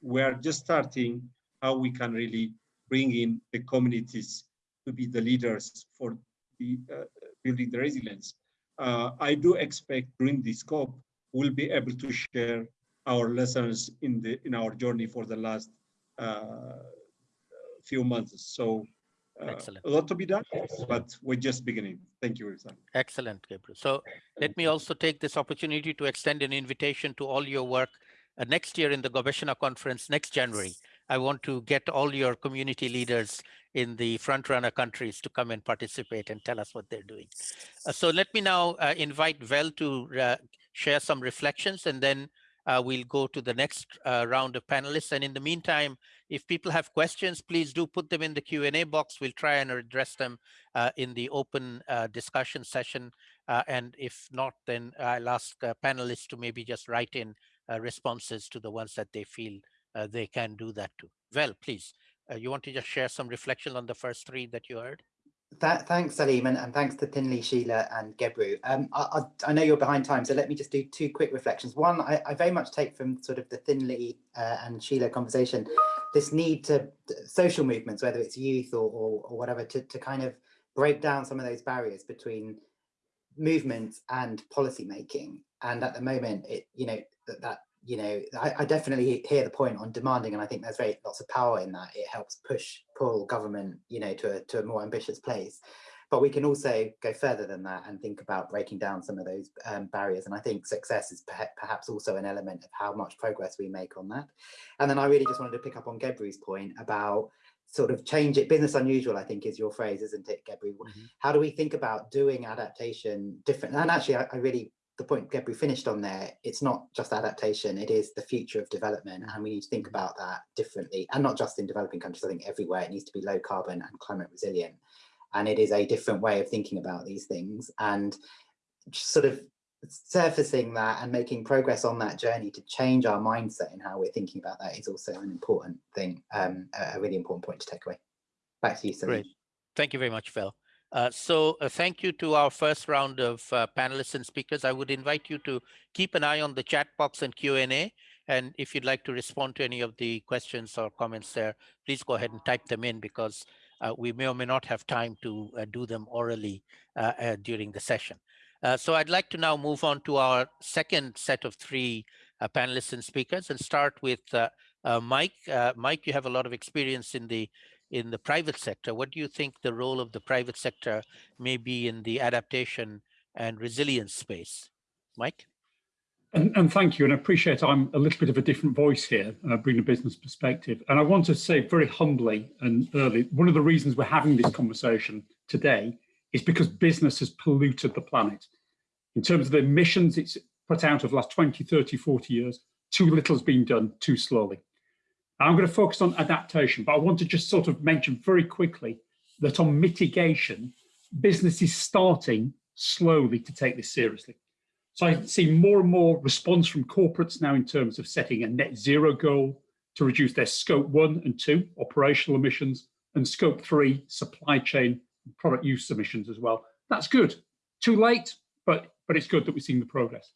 we are just starting how we can really bring in the communities to be the leaders for the, uh, building the resilience. Uh, I do expect during this scope, we'll be able to share our lessons in the in our journey for the last uh, few months. So Excellent. a lot to be done, but we're just beginning. Thank you, Rizan. Excellent, Gebru. So let me also take this opportunity to extend an invitation to all your work uh, next year in the Gobeshona conference next January. I want to get all your community leaders in the front runner countries to come and participate and tell us what they're doing. Uh, so let me now uh, invite Vel to uh, share some reflections and then uh, we'll go to the next uh, round of panelists. And in the meantime, if people have questions, please do put them in the Q&A box. We'll try and address them uh, in the open uh, discussion session. Uh, and if not, then I'll ask uh, panelists to maybe just write in responses to the ones that they feel they can do that to. Well, please, you want to just share some reflection on the first three that you heard? Thanks, Salim, and, and, thanks to Thinley, Sheila, and Gebru. Um, I, I, I, know you're behind time, so let me just do two quick reflections. One, I, I very much take from sort of the Thinley uh, and Sheila conversation, this need to social movements, whether it's youth or, or, or whatever, to, to kind of break down some of those barriers between movements and policy making. And at the moment, it you know that that you know, I, I, definitely hear the point on demanding, and I think there's very lots of power in that. It helps push, pull government, you know, to a, to a more ambitious place. But we can also go further than that and think about breaking down some of those um, barriers. And I think success is perhaps also an element of how much progress we make on that. And then I really just wanted to pick up on Gebru's point about sort of change it business unusual i think is your phrase isn't it gebru mm -hmm. how do we think about doing adaptation different and actually I, I really the point Gebru finished on there, it's not just adaptation, it is the future of development and we need to think about that differently and not just in developing countries, I think everywhere it needs to be low carbon and climate resilient. And it is a different way of thinking about these things and sort of surfacing that and making progress on that journey to change our mindset and how we're thinking about that is also an important thing, um, a really important point to take away. Back to you, Salim. Great. Thank you very much, Vel. Uh, so uh, thank you to our first round of uh, panelists and speakers. I would invite you to keep an eye on the chat box and Q&A. And if you'd like to respond to any of the questions or comments there, please go ahead and type them in because uh, we may or may not have time to uh, do them orally during the session. so I'd like to now move on to our second set of three panelists and speakers and start with Mike. Mike, you have a lot of experience in the in the private sector. What do you think the role of the private sector may be in the adaptation and resilience space. Mike? And, and, thank you, and I appreciate I'm a little bit of a different voice here, uh, bring a business perspective. And I want to say very humbly and early, one of the reasons we're having this conversation today is because business has polluted the planet. In terms of the emissions it's put out over the last 20, 30, 40 years, too little has been done too slowly. I'm going to focus on adaptation, but I want to just sort of mention very quickly that on mitigation, business is starting slowly to take this seriously. So I see more and more response from corporates now in terms of setting a net zero goal to reduce their scope one and two operational emissions and scope three supply chain product use emissions as well. That's good. Too late, but, but it's good that we're seeing the progress.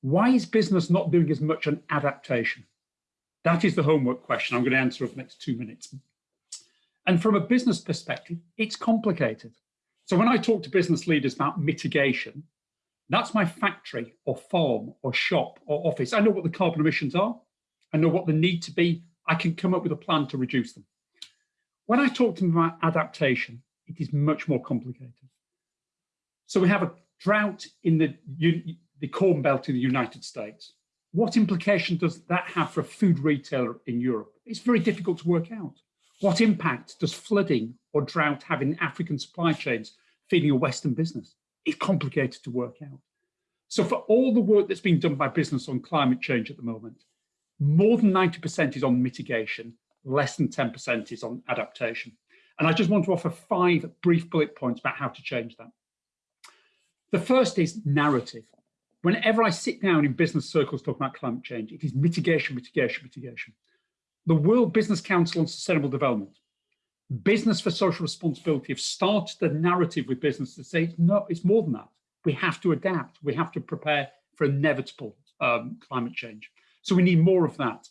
Why is business not doing as much on adaptation? That is the homework question I'm going to answer over the next two minutes. And from a business perspective, it's complicated. So when I talk to business leaders about mitigation, that's my factory or farm or shop or office. I know what the carbon emissions are. I know what they need to be. I can come up with a plan to reduce them. When I talk to them about adaptation, it is much more complicated. So we have a drought in the, the Corn Belt in the United States. What implication does that have for a food retailer in Europe? It's very difficult to work out. What impact does flooding or drought have in African supply chains feeding a Western business? It's complicated to work out. So for all the work that's being done by business on climate change at the moment, more than 90% is on mitigation, less than 10% is on adaptation. And I just want to offer five brief bullet points about how to change that. The first is narrative. Whenever I sit down in business circles talking about climate change, it is mitigation, mitigation, mitigation. The World Business Council on Sustainable Development business for social responsibility have started the narrative with business to say, no, it's more than that. We have to adapt. We have to prepare for inevitable um, climate change. So we need more of that.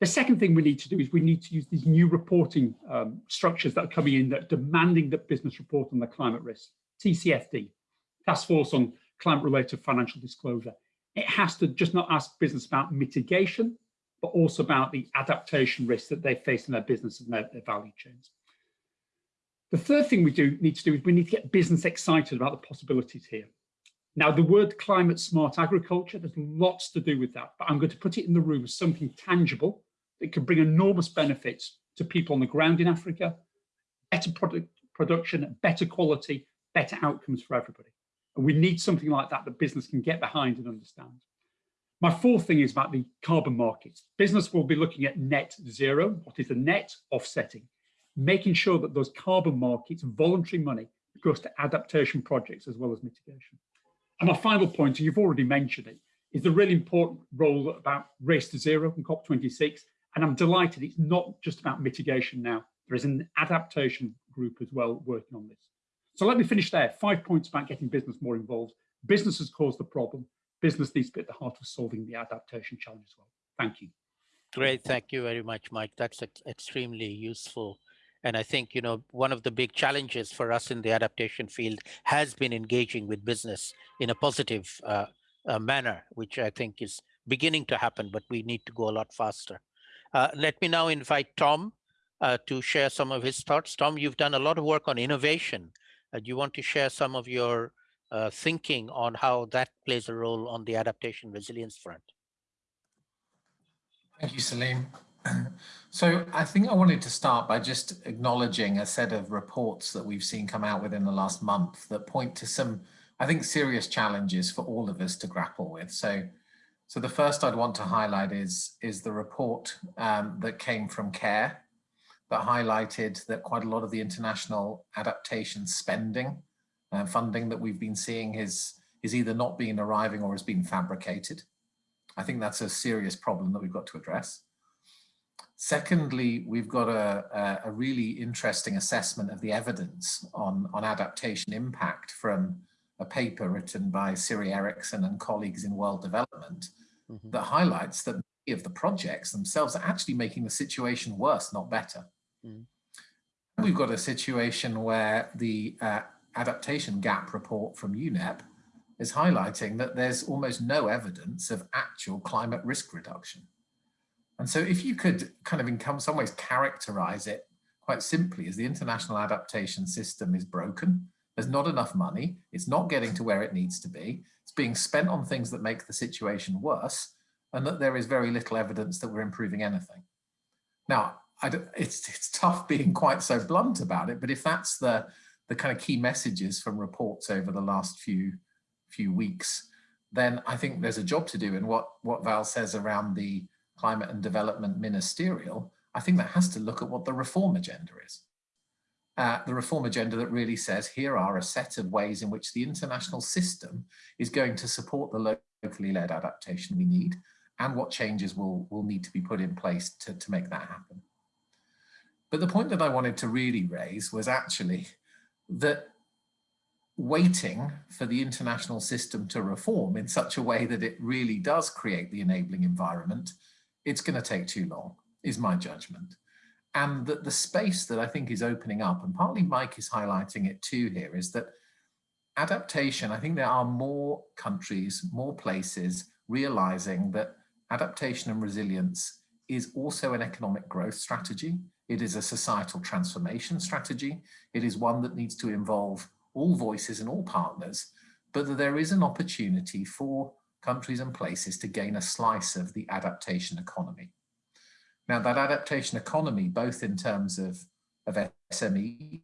The second thing we need to do is we need to use these new reporting um, structures that are coming in that are demanding that business report on the climate risk, TCFD, Task Force on Climate Related Financial Disclosure. It has to just not ask business about mitigation, but also about the adaptation risks that they face in their business and their, their value chains. The third thing we do need to do is we need to get business excited about the possibilities here. Now, the word climate smart agriculture, there's lots to do with that, but I'm going to put it in the room as something tangible that can bring enormous benefits to people on the ground in Africa, better product production, better quality, better outcomes for everybody. And we need something like that that business can get behind and understand. My fourth thing is about the carbon markets. Business will be looking at net zero. What is the net offsetting? Making sure that those carbon markets, voluntary money, goes to adaptation projects as well as mitigation. And my final point, and you've already mentioned it, is the really important role about race to zero in COP26. And I'm delighted it's not just about mitigation now. There is an adaptation group as well working on this. So let me finish there. Five points about getting business more involved. Business has caused the problem business needs to be at the heart of solving the adaptation challenge as well. Thank you. Great, thank you very much, Mike. That's ex extremely useful. And I think, you know, one of the big challenges for us in the adaptation field has been engaging with business in a positive uh, uh, manner, which I think is beginning to happen, but we need to go a lot faster. Uh, let me now invite Tom uh, to share some of his thoughts. Tom, you've done a lot of work on innovation. Uh, do you want to share some of your uh, thinking on how that plays a role on the adaptation resilience front. Thank you, Salim. So I think I wanted to start by just acknowledging a set of reports that we've seen come out within the last month that point to some, I think, serious challenges for all of us to grapple with. So, so the first I'd want to highlight is, is the report um, that came from CARE that highlighted that quite a lot of the international adaptation spending uh, funding that we've been seeing is, is either not being arriving or has been fabricated. I think that's a serious problem that we've got to address. Secondly, we've got a, a, really interesting assessment of the evidence on, on adaptation impact from a paper written by Siri Eriksen and colleagues in World Development mm -hmm. that highlights that many of the projects themselves are actually making the situation worse, not better. Mm. We've got a situation where the uh, adaptation gap report from UNEP is highlighting that there's almost no evidence of actual climate risk reduction. And so if you could kind of in some ways characterize it quite simply as the international adaptation system is broken, There's not enough money. It's not getting to where it needs to be. It's being spent on things that make the situation worse and that there is very little evidence that we're improving anything. Now, it's, it's tough being quite so blunt about it, but if that's the, the kind of key messages from reports over the last few, few weeks, then I think there's a job to do. And what, what Vel says around the climate and development ministerial, I think that has to look at what the reform agenda is. Uh, the reform agenda that really says here are a set of ways in which the international system is going to support the locally led adaptation we need and what changes will, will need to be put in place to, to make that happen. But the point that I wanted to really raise was actually that waiting for the international system to reform in such a way that it really does create the enabling environment, it's going to take too long, is my judgment. And that the space that I think is opening up, and partly Mike is highlighting it too here, is that adaptation, I think there are more countries, more places realizing that adaptation and resilience is also an economic growth strategy. It is a societal transformation strategy. It is one that needs to involve all voices and all partners, but that there is an opportunity for countries and places to gain a slice of the adaptation economy. Now that adaptation economy, both in terms of, of SMEs,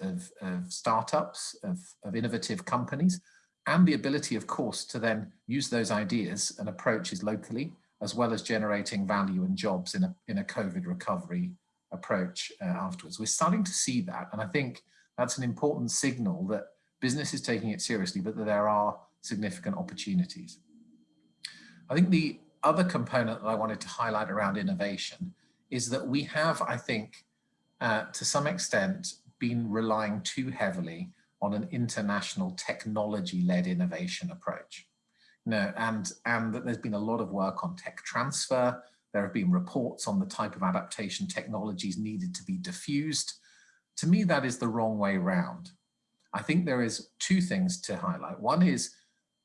of, of startups, of, of innovative companies, and the ability, of course, to then use those ideas and approaches locally, as well as generating value and jobs in a, in a COVID recovery approach uh, afterwards. We're starting to see that. And I think that's an important signal that business is taking it seriously, but that there are significant opportunities. I think the other component that I wanted to highlight around innovation is that we have, I think, uh, to some extent, been relying too heavily on an international technology-led innovation approach. You know, and, and that there's been a lot of work on tech transfer. There have been reports on the type of adaptation technologies needed to be diffused. To me, that is the wrong way round. I think there is two things to highlight. One is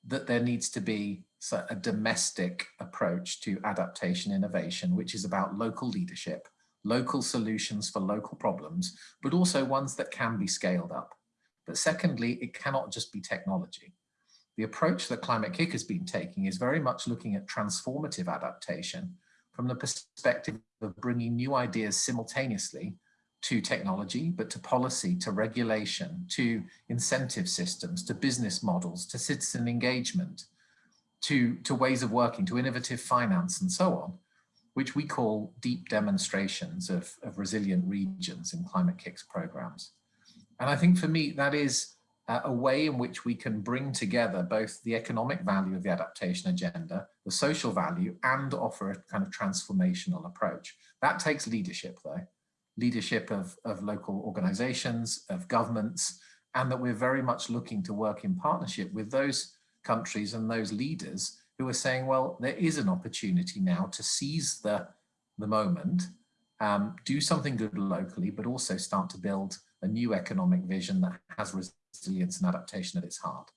that there needs to be a domestic approach to adaptation innovation, which is about local leadership, local solutions for local problems, but also ones that can be scaled up. But secondly, it cannot just be technology. The approach that Climate-KIC has been taking is very much looking at transformative adaptation from the perspective of bringing new ideas simultaneously to technology, but to policy, to regulation, to incentive systems, to business models, to citizen engagement, to, to ways of working, to innovative finance and so on, which we call deep demonstrations of, of resilient regions in Climate-KIC's programs. And I think for me, that is a way in which we can bring together both the economic value of the adaptation agenda, the social value, and offer a kind of transformational approach. That takes leadership though, leadership of, of local organizations, of governments, and that we're very much looking to work in partnership with those countries and those leaders who are saying, well, there is an opportunity now to seize the, the moment, um, do something good locally, but also start to build a new economic vision that has resilience and adaptation at its heart.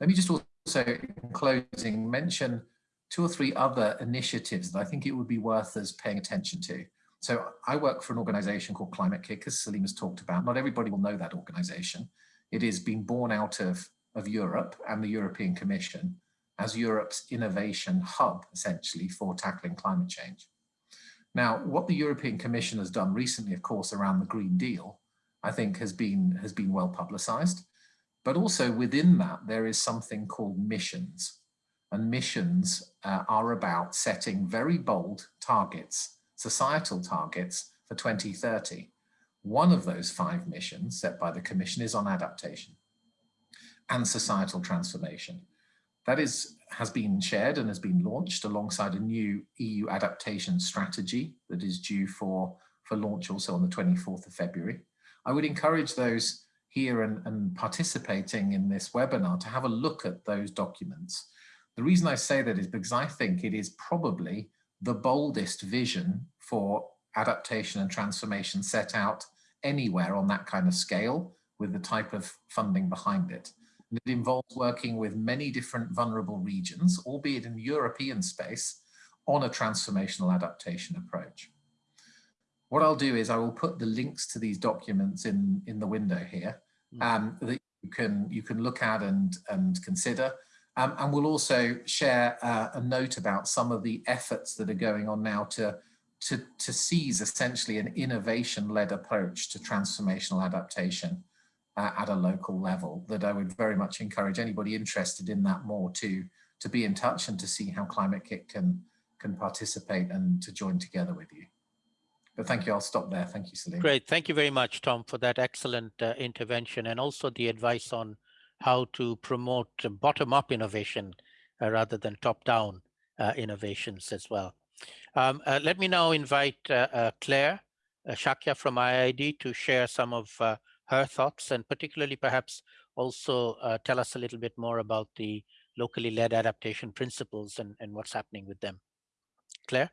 Let me just also, in closing, mention two or three other initiatives that I think it would be worth us paying attention to. So I work for an organization called Climate-KIC, as Salim has talked about. Not everybody will know that organization. It is being born out of, of Europe and the European Commission as Europe's innovation hub, essentially, for tackling climate change. Now, what the European Commission has done recently, of course, around the Green Deal, I think has been, has been well publicized. But also within that, there is something called missions. And missions uh, are about setting very bold targets, societal targets for 2030. One of those five missions set by the Commission is on adaptation and societal transformation. That is, has been shared and has been launched alongside a new EU adaptation strategy that is due for, for launch also on the 24th of February. I would encourage those here and, and participating in this webinar to have a look at those documents. The reason I say that is because I think it is probably the boldest vision for adaptation and transformation set out anywhere on that kind of scale with the type of funding behind it. And it involves working with many different vulnerable regions, albeit in European space, on a transformational adaptation approach. What I'll do is I will put the links to these documents in, in the window here. hmm. um, that you can you can look at and and consider. Um, and we'll also share uh, a note about some of the efforts that are going on now to to, to seize essentially an innovation-led approach to transformational adaptation uh, at a local level that I would very much encourage anybody interested in that more to, to be in touch and to see how Climate-KIC can, can participate and to join together with you. But thank you, I'll stop there. Thank you, Salim. Great, thank you very much, Tom, for that excellent uh, intervention and also the advice on how to promote bottom-up innovation uh, rather than top-down uh, innovations as well. Um, uh, let me now invite uh, uh, Clare Shakya from IIED to share some of her thoughts and particularly perhaps also tell us a little bit more about the locally led adaptation principles and, and what's happening with them. Clare?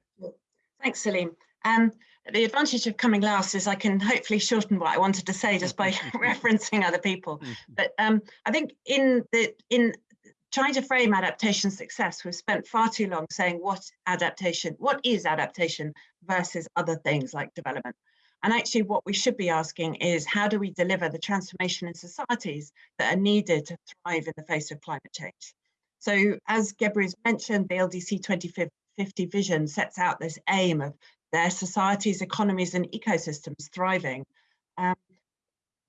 Thanks, Salim. Um, the advantage of coming last is I can hopefully shorten what I wanted to say just by referencing other people. Mm-hmm. But um, I think in the in trying to frame adaptation success, we've spent far too long saying what adaptation, what is adaptation versus other things like development. And actually what we should be asking is how do we deliver the transformation in societies that are needed to thrive in the face of climate change? So as Gebru's mentioned, the LDC 2050 vision sets out this aim of their societies, economies and ecosystems thriving. Um,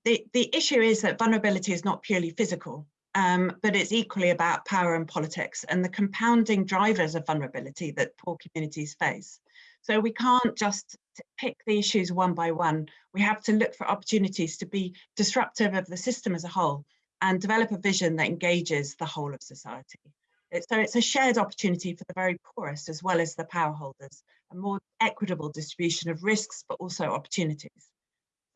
the, the issue is that vulnerability is not purely physical um, but it's equally about power and politics and the compounding drivers of vulnerability that poor communities face. So we can't just pick the issues one by one. We have to look for opportunities to be disruptive of the system as a whole and develop a vision that engages the whole of society. So it's a shared opportunity for the very poorest as well as the power holders, a more equitable distribution of risks, but also opportunities.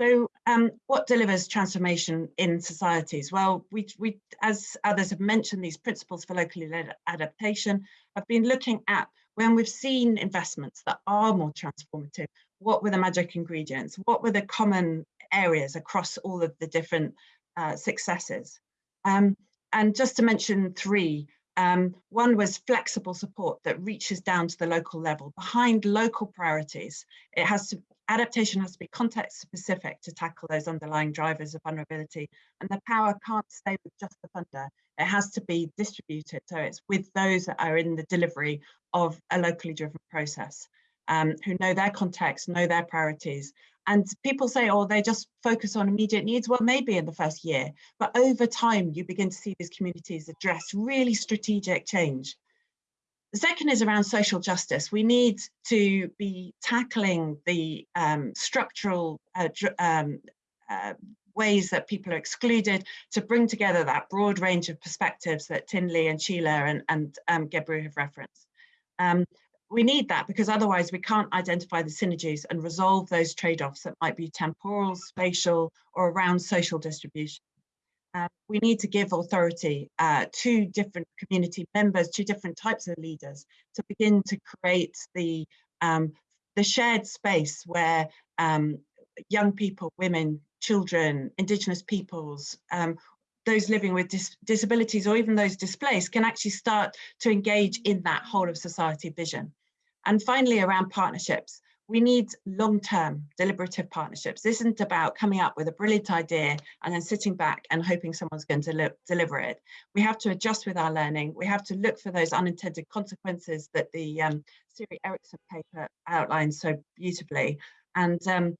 So um, what delivers transformation in societies? Well, we, we, as others have mentioned, these principles for locally led adaptation have been looking at when we've seen investments that are more transformative, what were the magic ingredients? What were the common areas across all of the different uh, successes? Um, and just to mention three, um, one was flexible support that reaches down to the local level behind local priorities. It has to adaptation has to be context specific to tackle those underlying drivers of vulnerability and the power can't stay with just the funder it has to be distributed so it's with those that are in the delivery of a locally driven process um, who know their context know their priorities and people say oh they just focus on immediate needs well maybe in the first year but over time you begin to see these communities address really strategic change the second is around social justice. We need to be tackling the um, structural uh, um, uh, ways that people are excluded to bring together that broad range of perspectives that Thinley and Sheila and, and um, Gebru have referenced. We need that because otherwise we can't identify the synergies and resolve those trade-offs that might be temporal, spatial, or around social distribution. Uh, we need to give authority uh, to different community members, to different types of leaders to begin to create the, um, the shared space where um, young people, women, children, indigenous peoples, um, those living with dis disabilities or even those displaced can actually start to engage in that whole of society vision. And finally, around partnerships, we need long-term deliberative partnerships. This isn't about coming up with a brilliant idea and then sitting back and hoping someone's going to deliver it. We have to adjust with our learning. We have to look for those unintended consequences that the um, Siri Eriksen paper outlines so beautifully. And um,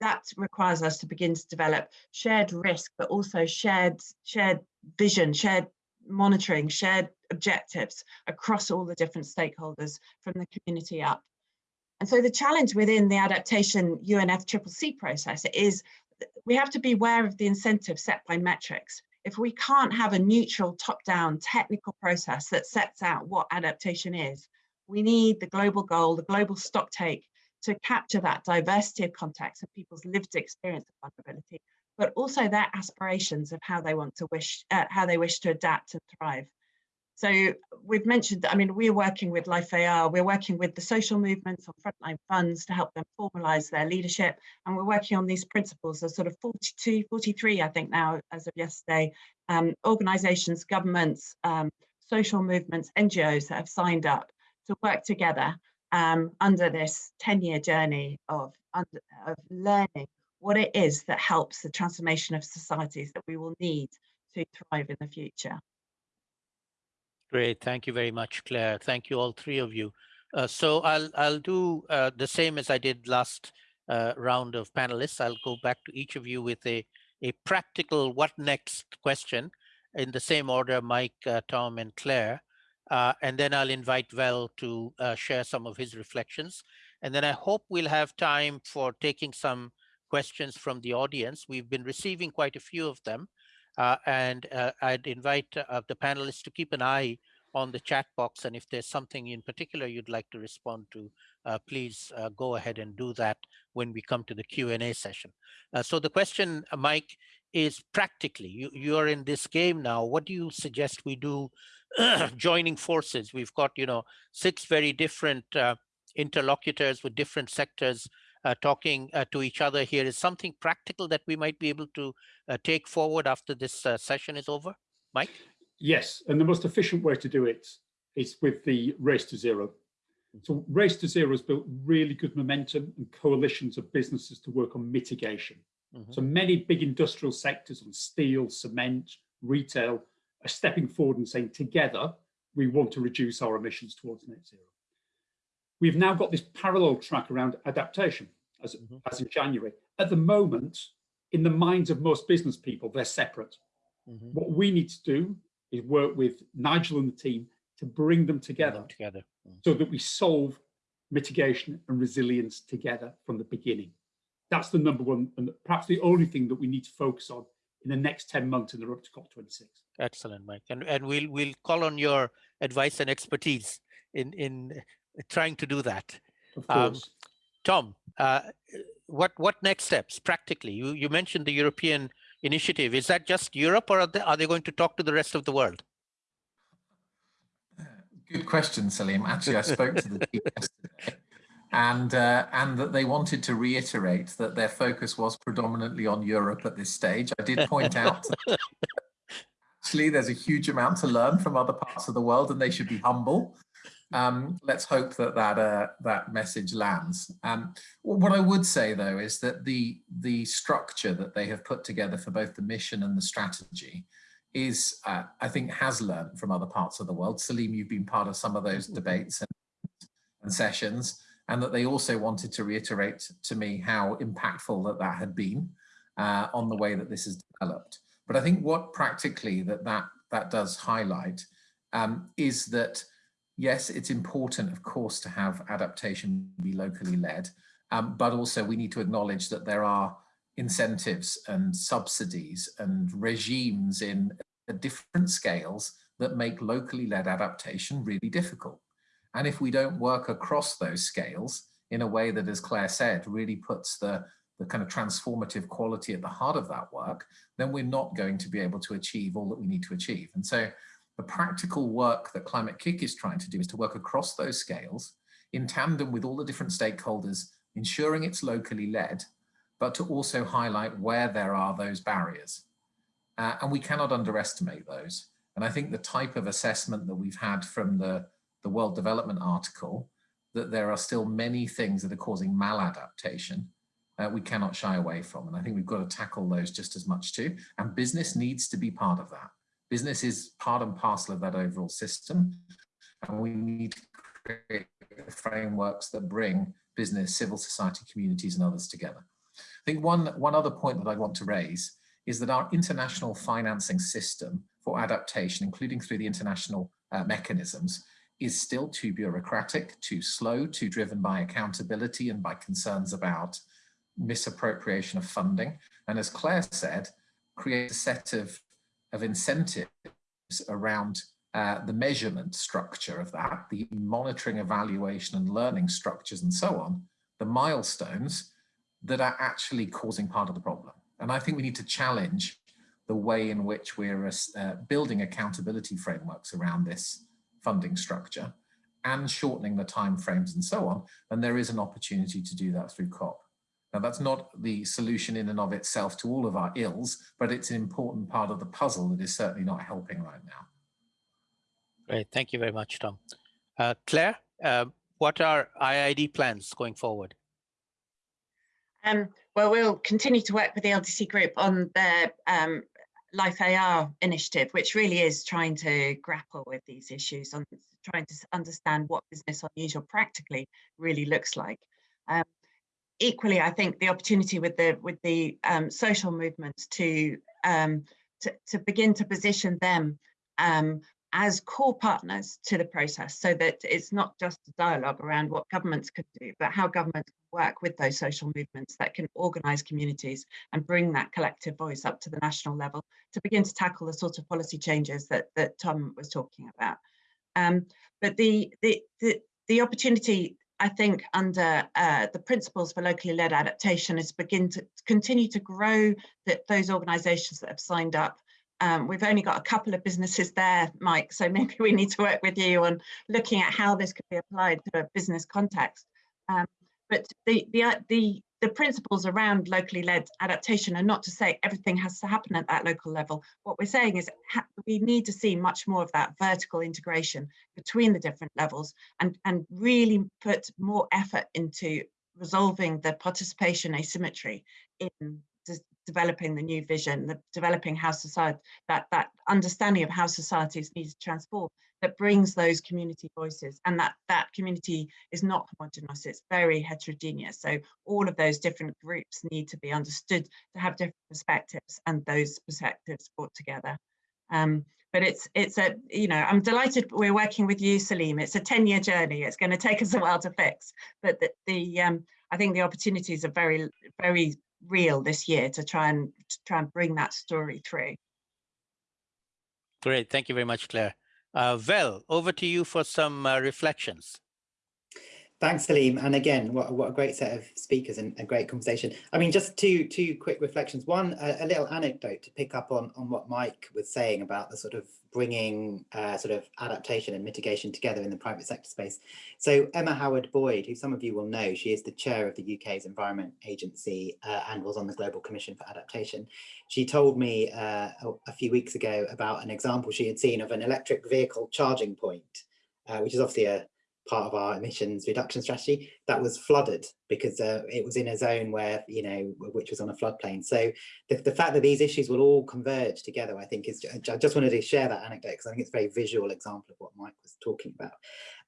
that requires us to begin to develop shared risk, but also shared, shared vision, shared monitoring, shared objectives across all the different stakeholders from the community up. And so the challenge within the adaptation UNFCCC process is we have to be aware of the incentives set by metrics. If we can't have a neutral top-down technical process that sets out what adaptation is, we need the global goal, the global stock take to capture that diversity of context of people's lived experience of vulnerability, but also their aspirations of how they want to wish, uh, how they wish to adapt and thrive. So we've mentioned, I mean, we're working with LIFE-AR, we're working with the social movements on frontline funds to help them formalise their leadership. And we're working on these principles. There's sort of 42, 43, I think now, as of yesterday, um, organisations, governments, um, social movements, NGOs that have signed up to work together um, under this 10 year journey of, of learning what it is that helps the transformation of societies that we will need to thrive in the future. Great, thank you very much, Clare. Thank you, all three of you. Uh, so I'll I'll do uh, the same as I did last uh, round of panelists. I'll go back to each of you with a a practical what next question in the same order, Mike, uh, Tom, and Clare. Uh, and then I'll invite Vel to uh, share some of his reflections. And then I hope we'll have time for taking some questions from the audience. We've been receiving quite a few of them. Uh, and uh, I'd invite uh, the panelists to keep an eye on the chat box. And if there's something in particular you'd like to respond to, uh, please go ahead and do that when we come to the Q&A session. So the question, Mike, is practically, you, you're in this game now. What do you suggest we do joining forces? We've got, you know, six very different interlocutors with different sectors uh, talking uh, to each other here is something practical that we might be able to uh, take forward after this session is over? Mike? Yes, and the most efficient way to do it is with the Race to Zero. So Race to Zero has built really good momentum and coalitions of businesses to work on mitigation. Mm -hmm. So many big industrial sectors on steel, cement, retail stepping forward and saying together, we want to reduce our emissions towards net zero. We've now got this parallel track around adaptation as, mm -hmm. as in January. At the moment, in the minds of most business people, they're separate. Mm -hmm. What we need to do is work with Nigel and the team to bring them together, them together. Mm. so that we solve mitigation and resilience together from the beginning. That's the number one and perhaps the only thing that we need to focus on in the next 10 months in the run to COP26. Excellent, Mike. And, and we'll, we'll call on your advice and expertise in, in trying to do that. Of course. Um, Tom, uh, what, what next steps practically? You, you mentioned the European initiative. Is that just Europe or are they, are they going to talk to the rest of the world? Good question, Salim. Actually, I spoke to the team yesterday and, uh, and that they wanted to reiterate that their focus was predominantly on Europe at this stage. I did point out actually there's a huge amount to learn from other parts of the world and they should be humble um, let's hope that that uh, that message lands. Um, what I would say though is that the the structure that they have put together for both the mission and the strategy is, uh, I think, has learned from other parts of the world. Salim, you've been part of some of those debates and, and sessions, and that they also wanted to reiterate to me how impactful that that had been uh, on the way that this has developed. But I think what practically that that that does highlight um, is that yes, it's important, of course, to have adaptation be locally led, um, but also we need to acknowledge that there are incentives and subsidies and regimes in different scales that make locally led adaptation really difficult. And if we don't work across those scales in a way that, as Clare said, really puts the, the kind of transformative quality at the heart of that work, then we're not going to be able to achieve all that we need to achieve. And so the practical work that Climate-KIC is trying to do is to work across those scales in tandem with all the different stakeholders, ensuring it's locally led, but to also highlight where there are those barriers. Uh, and we cannot underestimate those. And I think the type of assessment that we've had from the, the World Development article, that there are still many things that are causing maladaptation, uh, we cannot shy away from. And I think we've got to tackle those just as much too. And business needs to be part of that. Business is part and parcel of that overall system. And we need to create frameworks that bring business, civil society, communities and others together. I think one, one other point that I want to raise is that our international financing system for adaptation, including through the international uh, mechanisms, is still too bureaucratic, too slow, too driven by accountability and by concerns about misappropriation of funding. And as Clare said, create a set of of incentives around uh, the measurement structure of that, the monitoring, evaluation and learning structures and so on, the milestones that are actually causing part of the problem. And I think we need to challenge the way in which we're uh, building accountability frameworks around this funding structure and shortening the time frames and so on. And there is an opportunity to do that through COP. Now that's not the solution in and of itself to all of our ills, but it's an important part of the puzzle that is certainly not helping right now. Great, thank you very much, Tom. Uh, Clare, uh, what are IIED plans going forward? Um, well, we'll continue to work with the LDC group on their um, LIFE-AR initiative, which really is trying to grapple with these issues, on trying to understand what business unusual practically really looks like. Um, equally, I think the opportunity with the with the um, social movements to, um, to to begin to position them um, as core partners to the process so that it's not just a dialogue around what governments could do, but how governments work with those social movements that can organize communities and bring that collective voice up to the national level to begin to tackle the sort of policy changes that, that Tom was talking about. Um, but the, the, the, the opportunity I think under uh, the principles for locally led adaptation is begin to continue to grow that those organizations that have signed up um, we've only got a couple of businesses there, Mike, so maybe we need to work with you on looking at how this could be applied to a business context. Um, but the, the, uh, the, the principles around locally led adaptation are not to say everything has to happen at that local level. What we're saying is we need to see much more of that vertical integration between the different levels and, and really put more effort into resolving the participation asymmetry in developing the new vision, the developing how society, that, that understanding of how societies need to transform that brings those community voices and that that community is not homogenous, it's very heterogeneous. So all of those different groups need to be understood to have different perspectives and those perspectives brought together. Um, but it's it's a you know i'm delighted we're working with you salim it's a 10 year journey it's going to take us a while to fix but the, the um i think the opportunities are very very real this year to try and to try and bring that story through. Great, thank you very much, Clare. Uh, Vel, over to you for some uh, reflections. Thanks, Salim. And again, what, what a great set of speakers and a great conversation. I mean, just two two quick reflections. One, a, a, little anecdote to pick up on, on what Mike was saying about the sort of bringing uh, sort of adaptation and mitigation together in the private sector space. So Emma Howard Boyd, who some of you will know, she is the chair of the UK's Environment Agency uh, and was on the Global Commission for Adaptation. She told me uh, a, a, few weeks ago about an example she had seen of an electric vehicle charging point, uh, which is obviously a part of our emissions reduction strategy that was flooded because uh, it was in a zone where you know which was on a floodplain. So the, the fact that these issues will all converge together i think is i just wanted to share that anecdote because i think it's a very visual example of what mike was talking about.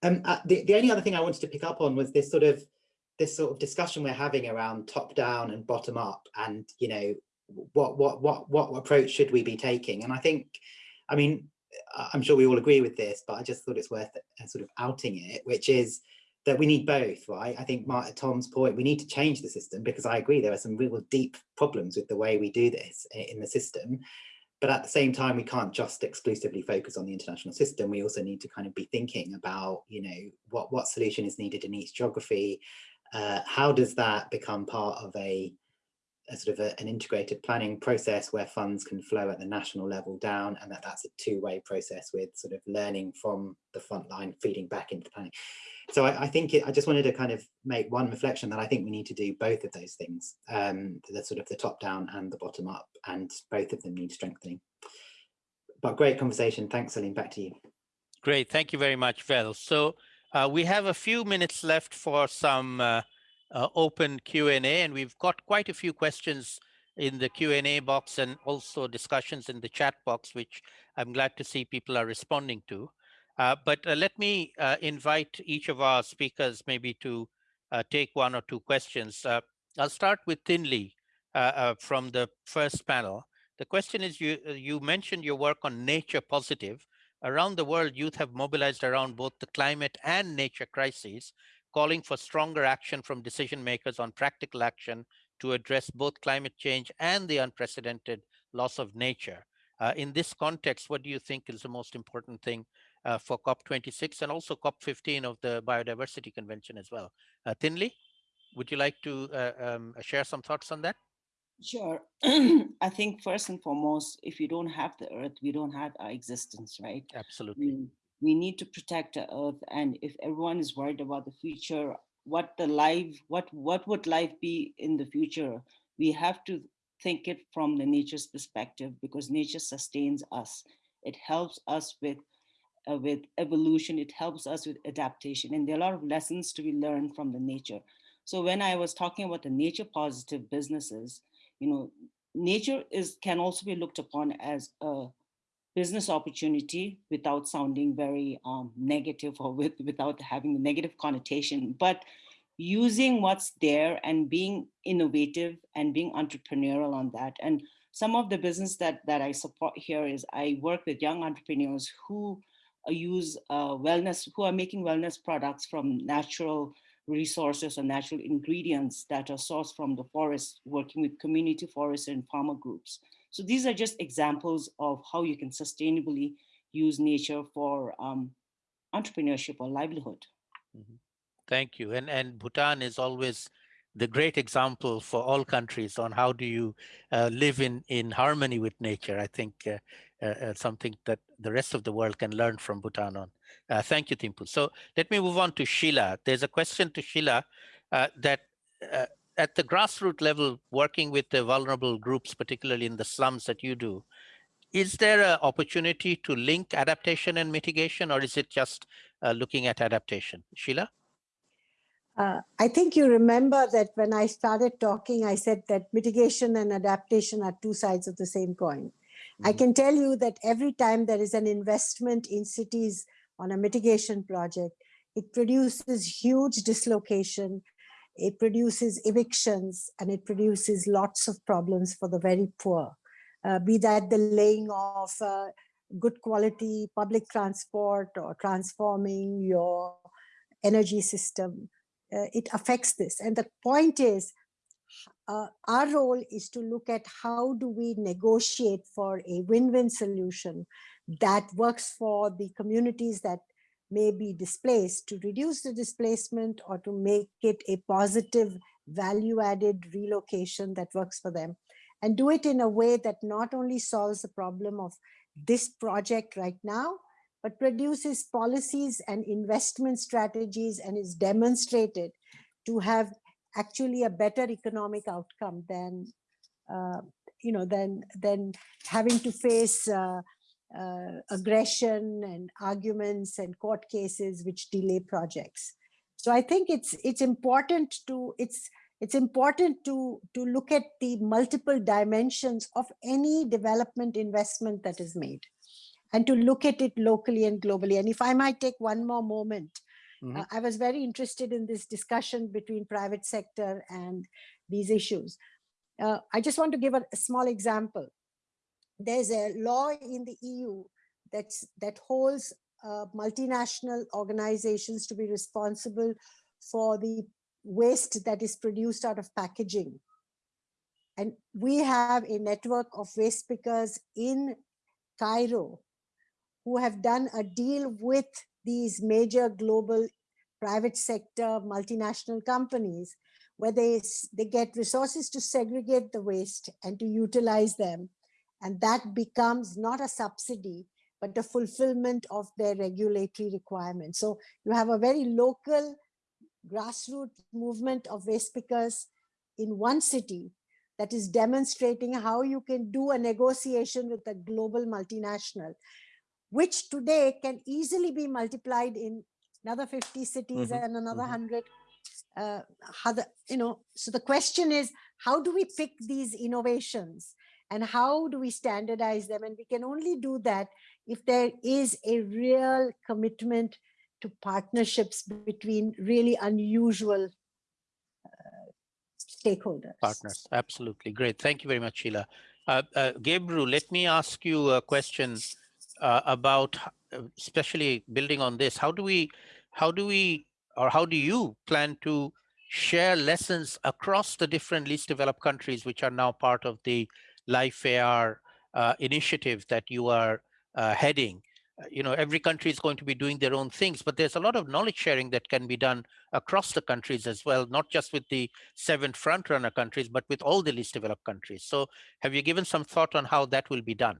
Um uh, the, the only other thing i wanted to pick up on was this sort of this sort of discussion we're having around top down and bottom up and you know what what what what approach should we be taking? And i think i mean I'm sure we all agree with this, but I just thought it's worth uh, sort of outing it, which is that we need both, right? I think Mark, Tom's point, we need to change the system because I agree there are some real deep problems with the way we do this in the system. But at the same time, we can't just exclusively focus on the international system. We also need to kind of be thinking about, you know, what, what solution is needed in each geography. Uh, how does that become part of a a sort of a, an integrated planning process where funds can flow at the national level down and that that's a two-way process with sort of learning from the front line feeding back into planning. So I, I think it, I just wanted to kind of make one reflection that I think we need to do both of those things, um, the sort of the top down and the bottom up and both of them need strengthening. But great conversation. Thanks, Salim. Back to you. Great. Thank you very much, Vel. So uh, we have a few minutes left for some uh, uh, open Q&A and we've got quite a few questions in the Q&A box and also discussions in the chat box, which I'm glad to see people are responding to. Uh, but uh, let me uh, invite each of our speakers maybe to uh, take one or two questions. Uh, I'll start with Thinley from the first panel. The question is, you, you mentioned your work on nature positive. Around the world, youth have mobilized around both the climate and nature crises calling for stronger action from decision makers on practical action to address both climate change and the unprecedented loss of nature. Uh, in this context, what do you think is the most important thing uh, for COP26 and also COP15 of the Biodiversity Convention as well? Uh, Thinley, would you like to uh, um, share some thoughts on that? Sure. I think first and foremost, if you don't have the earth, we don't have our existence, right? Absolutely we need to protect the earth and if everyone is worried about the future what the life what what would life be in the future? We have to think it from the nature's perspective because nature sustains us. It helps us with uh, with evolution. It helps us with adaptation and there are a lot of lessons to be learned from the nature. So when I was talking about the nature positive businesses, you know, nature is can also be looked upon as a business opportunity without sounding very um, negative or with, without having a negative connotation, but using what's there and being innovative and being entrepreneurial on that. And some of the business that, that I support here is I work with young entrepreneurs who uh, use uh, wellness, who are making wellness products from natural resources or natural ingredients that are sourced from the forest, working with community forests and farmer groups. So these are just examples of how you can sustainably use nature for um, entrepreneurship or livelihood. Mm -hmm. Thank you. And, and Bhutan is always the great example for all countries on how do you uh, live in, in harmony with nature. I think uh, uh, uh something that the rest of the world can learn from Bhutan on. Uh, thank you, Timpu. So let me move on to Sheila. There's a question to Sheila uh, that at the grassroots level, working with the vulnerable groups, particularly in the slums that you do, is there an opportunity to link adaptation and mitigation, or is it just uh, looking at adaptation? Sheila? Uh, I think you remember that when I started talking, I said that mitigation and adaptation are two sides of the same coin. Mm -hmm. I mm-hmm. can tell you that every time there is an investment in cities on a mitigation project, it produces huge dislocation, it produces evictions, and it produces lots of problems for the very poor. Uh, be that the laying of uh, good quality public transport or transforming your energy system, uh, it affects this. And the point is, uh, our role is to look at how do we negotiate for a win-win solution that works for the communities that may be displaced to reduce the displacement or to make it a positive value added relocation that works for them. And do it in a way that not only solves the problem of this project right now, but produces policies and investment strategies and is demonstrated to have actually a better economic outcome than, uh, you know, than, than having to face uh, uh, aggression and arguments and court cases which delay projects. So I think it's it's important to it's it's important to to look at the multiple dimensions of any development investment that is made and to look at it locally and globally. And if I might take one more moment, mm -hmm. uh, I was very interested in this discussion between private sector and these issues. Uh, I just want to give a, a small example there's a law in the EU that's, that holds uh, multinational organizations to be responsible for the waste that is produced out of packaging. And we have a network of waste pickers in Cairo who have done a deal with these major global private sector multinational companies where they, they get resources to segregate the waste and to utilize them and that becomes not a subsidy, but the fulfillment of their regulatory requirements. So you have a very local grassroots movement of waste pickers in one city that is demonstrating how you can do a negotiation with a global multinational, which today can easily be multiplied in another 50 cities mm -hmm. and another mm -hmm. 100 uh, you know, so the question is, how do we pick these innovations and how do we standardize them? And we can only do that if there is a real commitment to partnerships between really unusual uh, stakeholders. Partners, absolutely. Great. Thank you very much, Sheila. Uh, uh, Gebru, let me ask you a question uh, about, uh, especially building on this, how do we, how do we, or how do you plan to share lessons across the different least developed countries, which are now part of the LIFE-AR uh, initiative that you are uh, heading. Uh, you know, every country is going to be doing their own things, but there's a lot of knowledge sharing that can be done across the countries as well, not just with the seven frontrunner countries, but with all the least developed countries. So have you given some thought on how that will be done?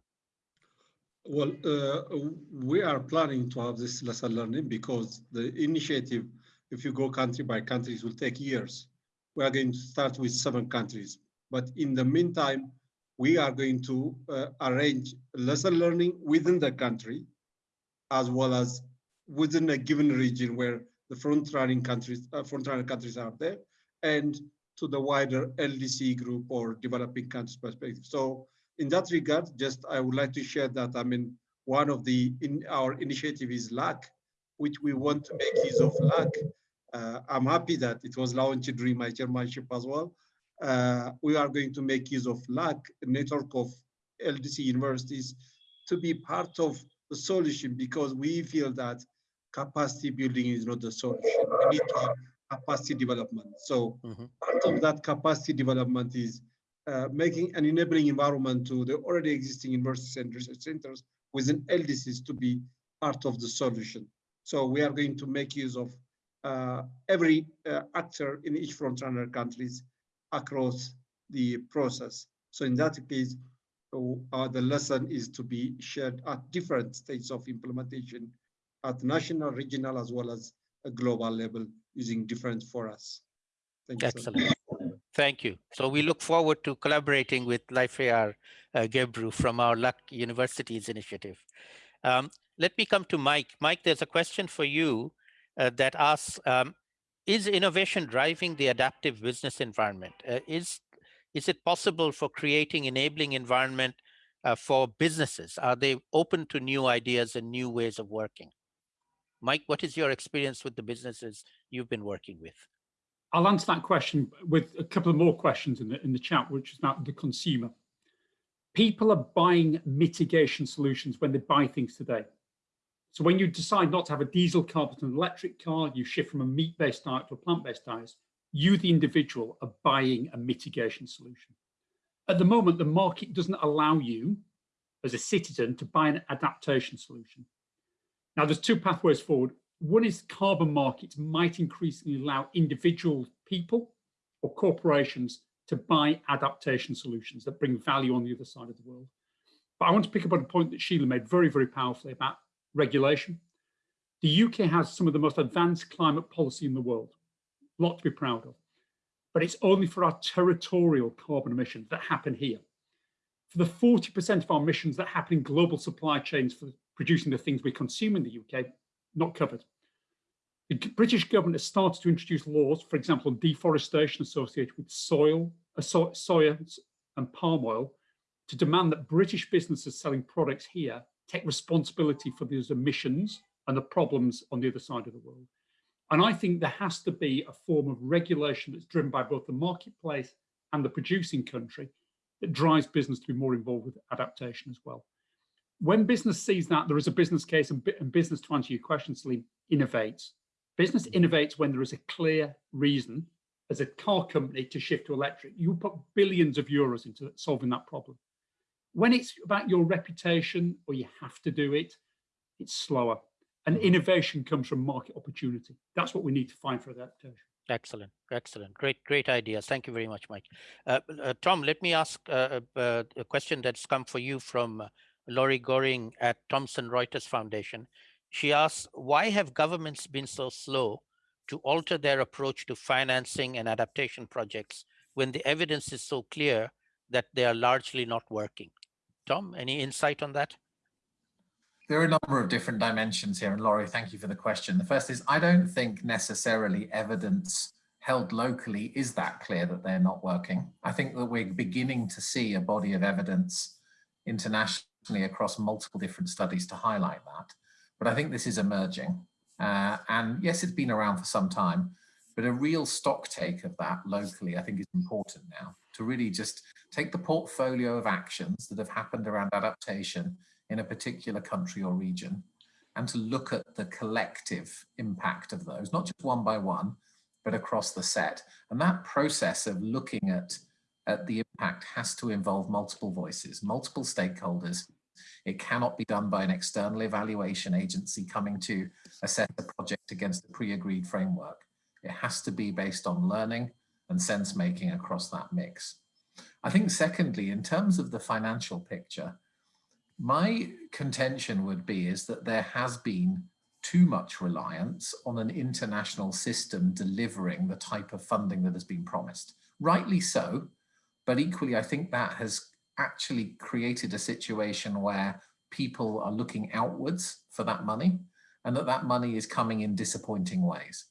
Well, uh, we are planning to have this lesson learning because the initiative, if you go country by country, will take years. We are going to start with seven countries. But in the meantime, we are going to uh, arrange lesson learning within the country, as well as within a given region where the front running countries, uh, front running countries are there, and to the wider LDC group or developing countries perspective. So in that regard, just I would like to share that I mean one of the in our initiative is LAC, which we want to make use of LAC. Uh, I'm happy that it was launched during my chairmanship as well. Uh, we are going to make use of LAC, a network of LDC universities, to be part of the solution because we feel that capacity building is not the solution. We need to capacity development. So mm -hmm. part of that capacity development is uh, making an enabling environment to the already existing universities and research centers within LDCs to be part of the solution. So we are going to make use of uh, every uh, actor in each frontrunner countries across the process. So in that case, uh, the lesson is to be shared at different stages of implementation at national, regional, as well as a global level using different forums. Thank Excellent. Thank you. So we look forward to collaborating with LIFE-AR uh, Gebru from our LAC Universities initiative. Um, let me come to Mike. Mike, there's a question for you uh, that asks, um, is innovation driving the adaptive business environment? Uh, is, is it possible for creating enabling environment uh, for businesses? Are they open to new ideas and new ways of working? Mike, what is your experience with the businesses you've been working with? I'll answer that question with a couple of more questions in the, in the chat, which is about the consumer. People are buying mitigation solutions when they buy things today. So when you decide not to have a diesel car but an electric car, you shift from a meat-based diet to a plant-based diet, you, the individual, are buying a mitigation solution. At the moment, the market doesn't allow you, as a citizen, to buy an adaptation solution. Now, there's two pathways forward. One is carbon markets might increasingly allow individual people or corporations to buy adaptation solutions that bring value on the other side of the world. But I want to pick up on a point that Sheila made very, very powerfully about regulation. The UK has some of the most advanced climate policy in the world, a lot to be proud of, but it's only for our territorial carbon emissions that happen here. For the 40% of our emissions that happen in global supply chains for producing the things we consume in the UK, not covered. The British government has started to introduce laws, for example, on deforestation associated with soil, uh, so, soya and palm oil, to demand that British businesses selling products here take responsibility for those emissions and the problems on the other side of the world. And I think there has to be a form of regulation that's driven by both the marketplace and the producing country that drives business to be more involved with adaptation as well. When business sees that there is a business case and, and business, to answer your question, Salim, innovates. Business mm-hmm. innovates when there is a clear reason as a car company to shift to electric. You put billions of euros into solving that problem. When it's about your reputation or you have to do it, it's slower. And mm-hmm. innovation comes from market opportunity. That's what we need to find for adaptation. Excellent, excellent, great, great ideas. Thank you very much, Mike. Uh, uh, Tom, let me ask uh, uh a question that's come for you from uh, Laurie Goering at Thomson Reuters Foundation. She asks, why have governments been so slow to alter their approach to financing and adaptation projects when the evidence is so clear that they are largely not working? Tom, any insight on that? There are a number of different dimensions here, and Laurie, thank you for the question. The first is, I don't think necessarily evidence held locally is that clear that they're not working. I think that we're beginning to see a body of evidence internationally across multiple different studies to highlight that. But I think this is emerging. Uh, and yes, it's been around for some time, but a real stock take of that locally, I think is important now to really just take the portfolio of actions that have happened around adaptation in a particular country or region and to look at the collective impact of those, not just one by one, but across the set. And that process of looking at, at the impact has to involve multiple voices, multiple stakeholders, it cannot be done by an external evaluation agency coming to assess the project against a pre-agreed framework. It has to be based on learning and sense making across that mix. I think secondly, in terms of the financial picture, my contention would be is that there has been too much reliance on an international system delivering the type of funding that has been promised. Rightly so, but equally I think that has actually created a situation where people are looking outwards for that money and that that money is coming in disappointing ways.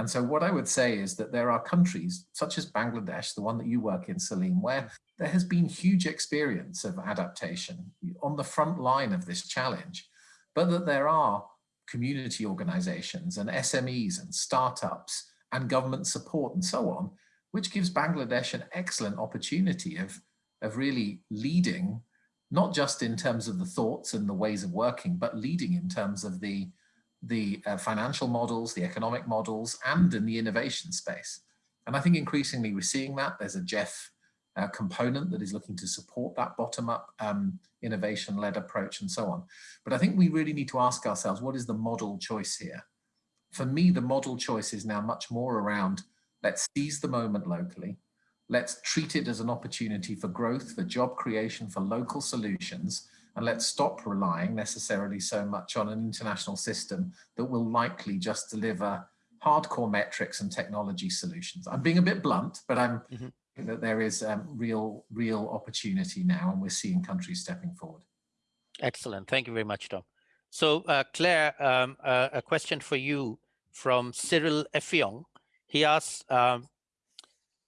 And so what I would say is that there are countries such as Bangladesh, the one that you work in, Salim, where there has been huge experience of adaptation on the front line of this challenge, but that there are community organizations and SMEs and startups and government support and so on, which gives Bangladesh an excellent opportunity of, of really leading, not just in terms of the thoughts and the ways of working, but leading in terms of the, the uh, financial models, the economic models, and in the innovation space. And I think increasingly we're seeing that. There's a GEF uh, component that is looking to support that bottom-up um, innovation-led approach and so on. But I think we really need to ask ourselves, what is the model choice here? For me, the model choice is now much more around let's seize the moment locally, let's treat it as an opportunity for growth, for job creation, for local solutions, and let's stop relying necessarily so much on an international system that will likely just deliver hardcore metrics and technology solutions. I'm being a bit blunt, but I'm mm -hmm that there is um, real, real opportunity now, and we're seeing countries stepping forward. Excellent. Thank you very much, Tom. So, uh, Clare, um, uh, a question for you from Cyril Effiong. He asks, um,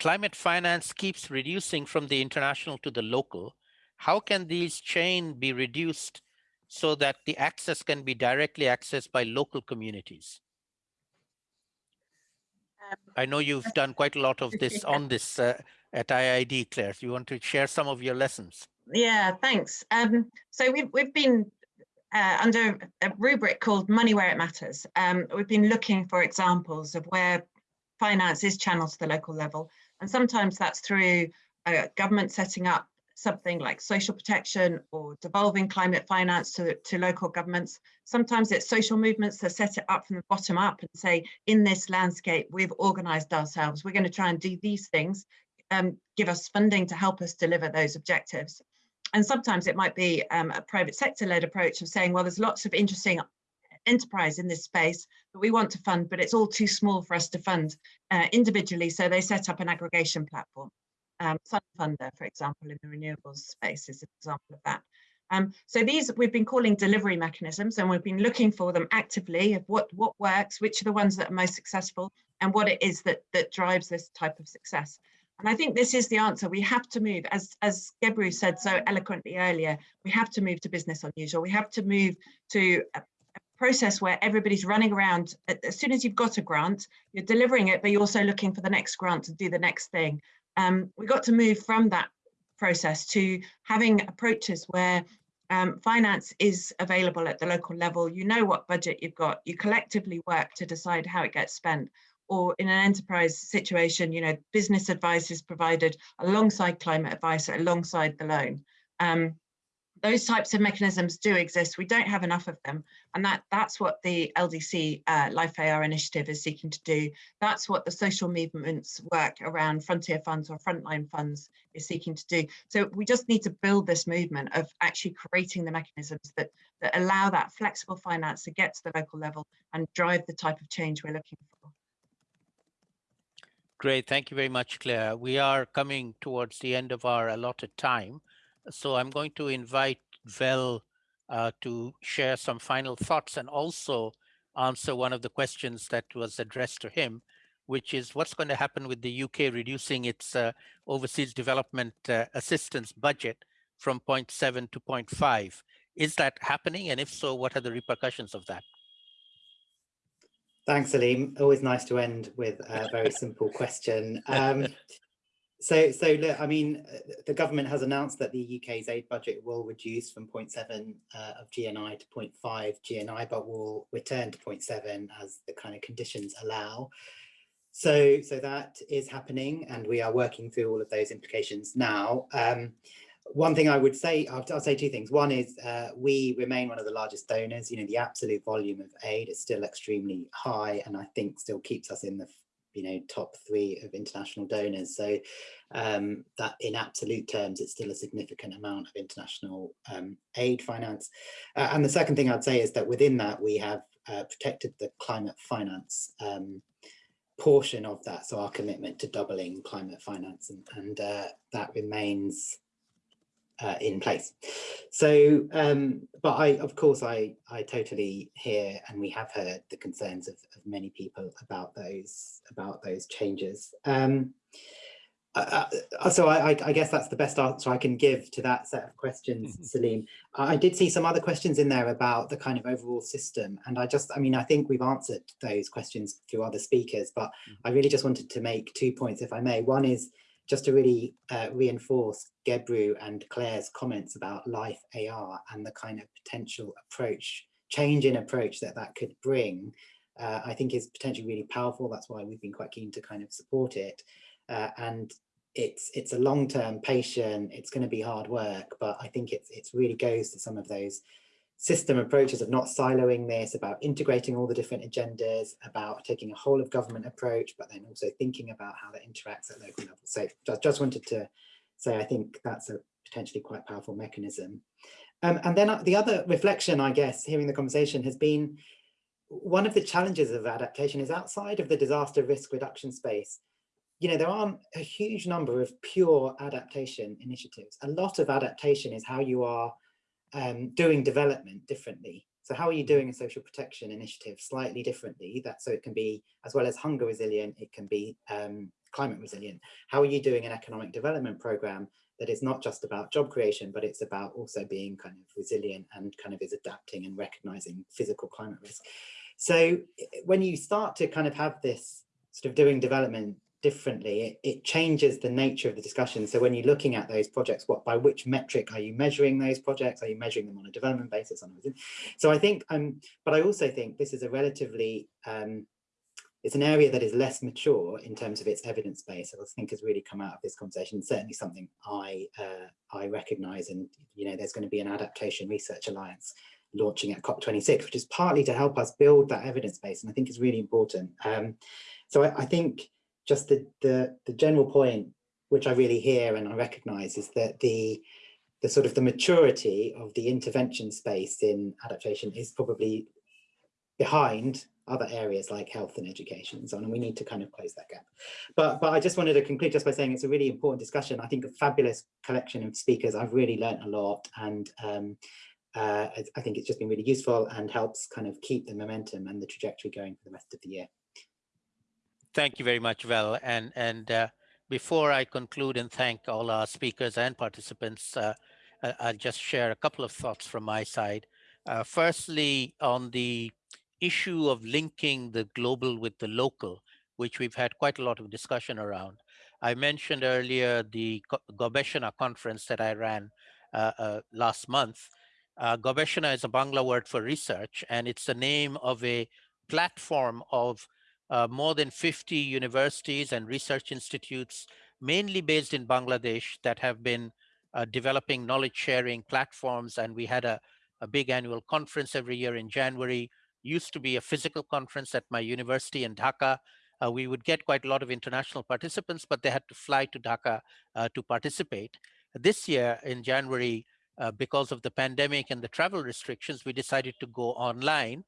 climate finance keeps reducing from the international to the local. How can these chain be reduced so that the access can be directly accessed by local communities? Um, I know you've done quite a lot of this on this uh, at IIED, Clare. Do you want to share some of your lessons? Yeah, thanks. Um, so we've, we've been uh, under a rubric called Money Where It Matters. Um, we've been looking for examples of where finance is channeled to the local level. And sometimes that's through a government setting up something like social protection or devolving climate finance to, to local governments. Sometimes it's social movements that set it up from the bottom up and say, in this landscape, we've organized ourselves. We're going to try and do these things um, give us funding to help us deliver those objectives. And sometimes it might be um, a private sector led approach of saying, well, there's lots of interesting enterprise in this space that we want to fund, but it's all too small for us to fund uh, individually. So they set up an aggregation platform. Um, SunFunder, for example, in the renewables space is an example of that. Um, so these we've been calling delivery mechanisms and we've been looking for them actively of what, what works, which are the ones that are most successful and what it is that, that drives this type of success. And I think this is the answer. We have to move, as, as Gebru said so eloquently earlier, we have to move to business unusual. We have to move to a, a process where everybody's running around. As soon as you've got a grant, you're delivering it, but you're also looking for the next grant to do the next thing. Um, we got to move from that process to having approaches where um, finance is available at the local level. You know what budget you've got. You collectively work to decide how it gets spent or in an enterprise situation, you know, business advice is provided alongside climate advice, alongside the loan. Um, those types of mechanisms do exist. We don't have enough of them. And that, that's what the LDC uh, LIFE-AR initiative is seeking to do. That's what the social movements work around frontier funds or frontline funds is seeking to do. So we just need to build this movement of actually creating the mechanisms that, that allow that flexible finance to get to the local level and drive the type of change we're looking for. Great. Thank you very much, Clare. We are coming towards the end of our allotted time. So I'm going to invite Vel uh, to share some final thoughts and also answer one of the questions that was addressed to him, which is what's going to happen with the UK reducing its uh, overseas development uh, assistance budget from 0.7 to 0.5. Is that happening? And if so, what are the repercussions of that? Thanks, Salim. Always nice to end with a very simple question. Um, so, so look, I mean, the government has announced that the UK's aid budget will reduce from 0.7 uh, of GNI to 0.5 GNI, but will return to 0.7 as the kind of conditions allow. So, so that is happening, and we are working through all of those implications now. Um, one thing I would say, I'll, I'll say two things. One is uh, we remain one of the largest donors. You know, the absolute volume of aid is still extremely high, and I think still keeps us in the you know top three of international donors. So um, that in absolute terms, it's still a significant amount of international um, aid finance. Uh, and the second thing I'd say is that within that we have uh, protected the climate finance um, portion of that. So our commitment to doubling climate finance and, and uh, that remains uh, in place. So, um, but I, of course, I, I totally hear, and we have heard the concerns of, of many people about those, about those changes. Um, uh, uh, so I, I, guess that's the best answer I can give to that set of questions, mm-hmm. Salim. I did see some other questions in there about the kind of overall system, and I just, I mean, I think we've answered those questions through other speakers, but mm-hmm. I really just wanted to make two points, if I may. One is just to really uh, reinforce Gebru and Clare's comments about life AR and the kind of potential approach, change in approach that that could bring, uh, I think is potentially really powerful. That's why we've been quite keen to kind of support it. Uh, and it's it's a long-term patient, it's going to be hard work, but I think it's it's really goes to some of those system approaches of not siloing this, about integrating all the different agendas, about taking a whole of government approach, but then also thinking about how that interacts at local level. So just, just wanted to say, I think that's a potentially quite powerful mechanism. Um, and then uh, the other reflection, I guess, hearing the conversation has been one of the challenges of adaptation is outside of the disaster risk reduction space. You know, there aren't a huge number of pure adaptation initiatives. A lot of adaptation is how you are um, doing development differently. So how are you doing a social protection initiative slightly differently? That so it can be as well as hunger resilient, it can be um, climate resilient. How are you doing an economic development program that is not just about job creation, but it's about also being kind of resilient and kind of is adapting and recognizing physical climate risk. So when you start to kind of have this sort of doing development differently, it, it, changes the nature of the discussion. So when you're looking at those projects, what by which metric are you measuring those projects? Are you measuring them on a development basis? So I think, um, but I also think this is a relatively, um, it's an area that is less mature in terms of its evidence base. I think has really come out of this conversation. Certainly something I uh, I recognise, and you know, there's going to be an adaptation research alliance launching at COP26, which is partly to help us build that evidence base, and I think is really important. Um, so I, I think just the, the, the general point, which I really hear and I recognize is that the, the sort of the maturity of the intervention space in adaptation is probably behind other areas like health and education and so on, and we need to kind of close that gap. But but I just wanted to conclude just by saying it's a really important discussion. I think a fabulous collection of speakers. I've really learned a lot, and um, uh, I think it's just been really useful and helps kind of keep the momentum and the trajectory going for the rest of the year. Thank you very much, Vel. And, and uh, before I conclude and thank all our speakers and participants, uh, I'll just share a couple of thoughts from my side. Uh, firstly, on the issue of linking the global with the local, which we've had quite a lot of discussion around. I mentioned earlier the Gobeshona conference that I ran uh, uh, last month. Uh, Gobeshona is a Bangla word for research, and it's the name of a platform of uh, more than 50 universities and research institutes, mainly based in Bangladesh, that have been uh, developing knowledge sharing platforms. And we had a, a big annual conference every year in January. Used to be a physical conference at my university in Dhaka. Uh, we would get quite a lot of international participants, but they had to fly to Dhaka uh, to participate. This year in January, uh, because of the pandemic and the travel restrictions, we decided to go online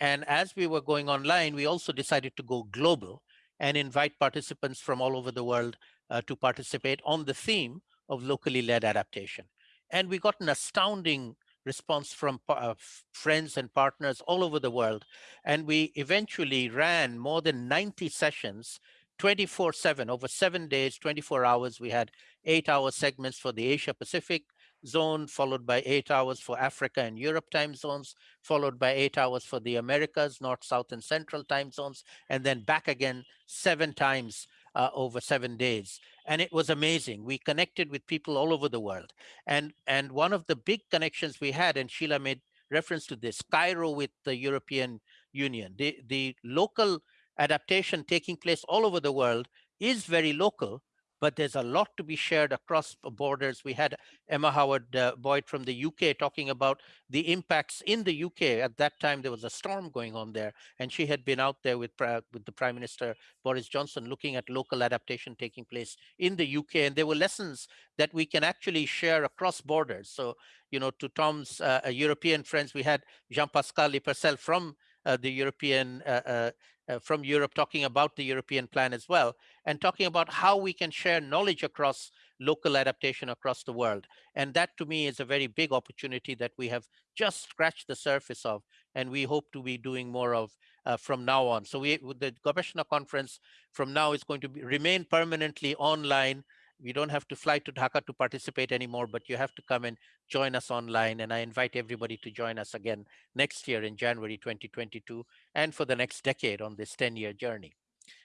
and as we were going online, we also decided to go global and invite participants from all over the world uh, to participate on the theme of locally led adaptation. And we got an astounding response from uh, friends and partners all over the world. And we eventually ran more than 90 sessions 24 7 over seven days, 24 hours. We had eight hour segments for the Asia Pacific, zone, followed by eight hours for Africa and Europe time zones, followed by eight hours for the Americas, North, South, and Central time zones, and then back again seven times uh, over seven days. And it was amazing. We connected with people all over the world. And, and one of the big connections we had, and Sheila made reference to this, Cairo with the European Union, the, the local adaptation taking place all over the world is very local, but there's a lot to be shared across borders. We had Emma Howard uh, Boyd from the UK talking about the impacts in the UK. At that time, there was a storm going on there, and she had been out there with, with the Prime Minister Boris Johnson looking at local adaptation taking place in the UK. And there were lessons that we can actually share across borders. So, you know, to Tom's uh, European friends, we had Jean-Pascal Lipercel from uh, the European uh, uh, from Europe talking about the European plan as well, and talking about how we can share knowledge across local adaptation across the world. And that to me is a very big opportunity that we have just scratched the surface of, and we hope to be doing more of uh, from now on. So we, the Gobeshona conference from now is going to be, remain permanently online. You don't have to fly to Dhaka to participate anymore, but you have to come and join us online. And I invite everybody to join us again next year in January 2022 and for the next decade on this 10-year journey.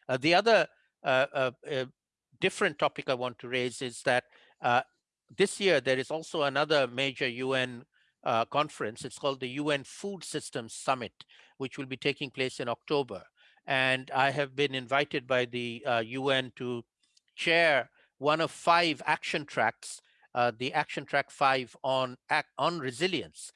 Uh, the other uh, uh, uh, different topic I want to raise is that uh, this year there is also another major UN uh, conference. It's called the UN Food Systems Summit, which will be taking place in October. And I have been invited by the UN to chair one of five action tracks, the action track five on, on resilience,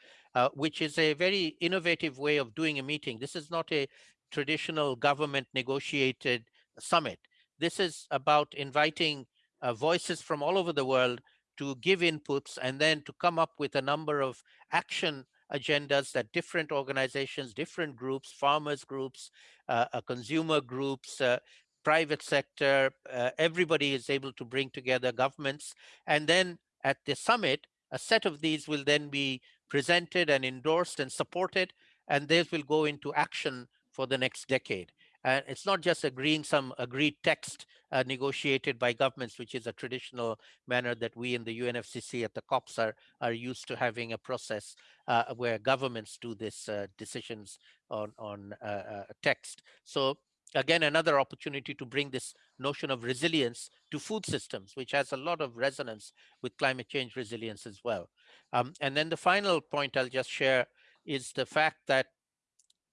which is a very innovative way of doing a meeting. This is not a traditional government negotiated summit. This is about inviting uh, voices from all over the world to give inputs and then to come up with a number of action agendas that different organizations, different groups, farmers groups, uh, uh, consumer groups, uh, private sector, uh, everybody is able to bring together governments. And then at the summit, a set of these will then be presented and endorsed and supported, and these will go into action for the next decade. And it's not just agreeing some agreed text uh, negotiated by governments, which is a traditional manner that we in the UNFCCC at the COPs are, are used to having a process uh, where governments do this uh, decisions on, on uh, uh, text. So again, another opportunity to bring this notion of resilience to food systems, which has a lot of resonance with climate change resilience as well. Um, and then the final point I'll just share is the fact that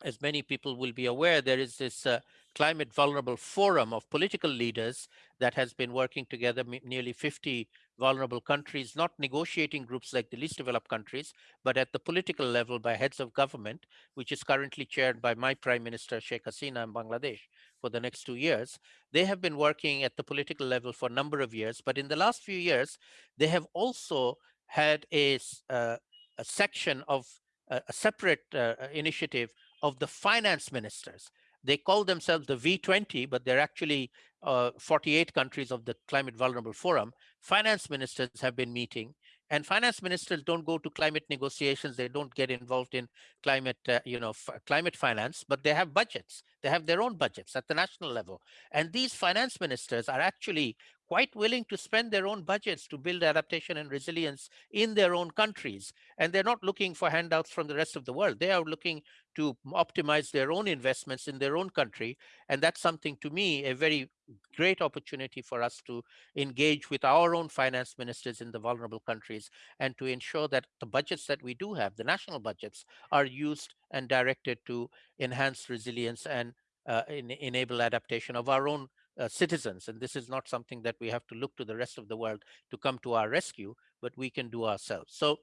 as many people will be aware, there is this uh, climate vulnerable forum of political leaders that has been working together, nearly 50 vulnerable countries, not negotiating groups like the least developed countries, but at the political level by heads of government, which is currently chaired by my Prime Minister Sheikh Hasina in Bangladesh for the next two years. They have been working at the political level for a number of years, but in the last few years, they have also had a, uh, a section of uh, a separate uh, initiative of the finance ministers. They call themselves the V20, but they're actually uh, 48 countries of the Climate Vulnerable Forum. Finance ministers have been meeting and finance ministers don't go to climate negotiations. They don't get involved in climate, uh, you know, climate finance, but they have budgets. They have their own budgets at the national level. And these finance ministers are actually quite willing to spend their own budgets to build adaptation and resilience in their own countries. And they're not looking for handouts from the rest of the world. They are looking to optimize their own investments in their own country. And that's something to me, a very great opportunity for us to engage with our own finance ministers in the vulnerable countries and to ensure that the budgets that we do have, the national budgets, are used and directed to enhance resilience and uh, in, enable adaptation of our own uh, citizens. And this is not something that we have to look to the rest of the world to come to our rescue, but we can do ourselves. So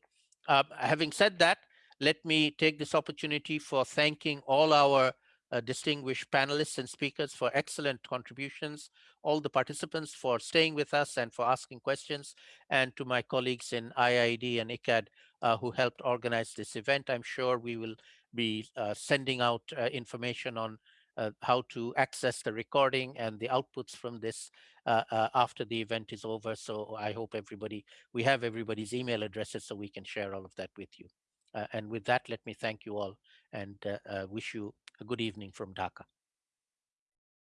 uh, having said that, let me take this opportunity for thanking all our uh, distinguished panelists and speakers for excellent contributions, all the participants for staying with us and for asking questions, and to my colleagues in IIED and ICCCAD uh, who helped organize this event. I'm sure we will be uh, sending out uh, information on uh, how to access the recording and the outputs from this uh, after the event is over. So I hope everybody, we have everybody's email addresses so we can share all of that with you. and with that, let me thank you all and wish you a good evening from Dhaka.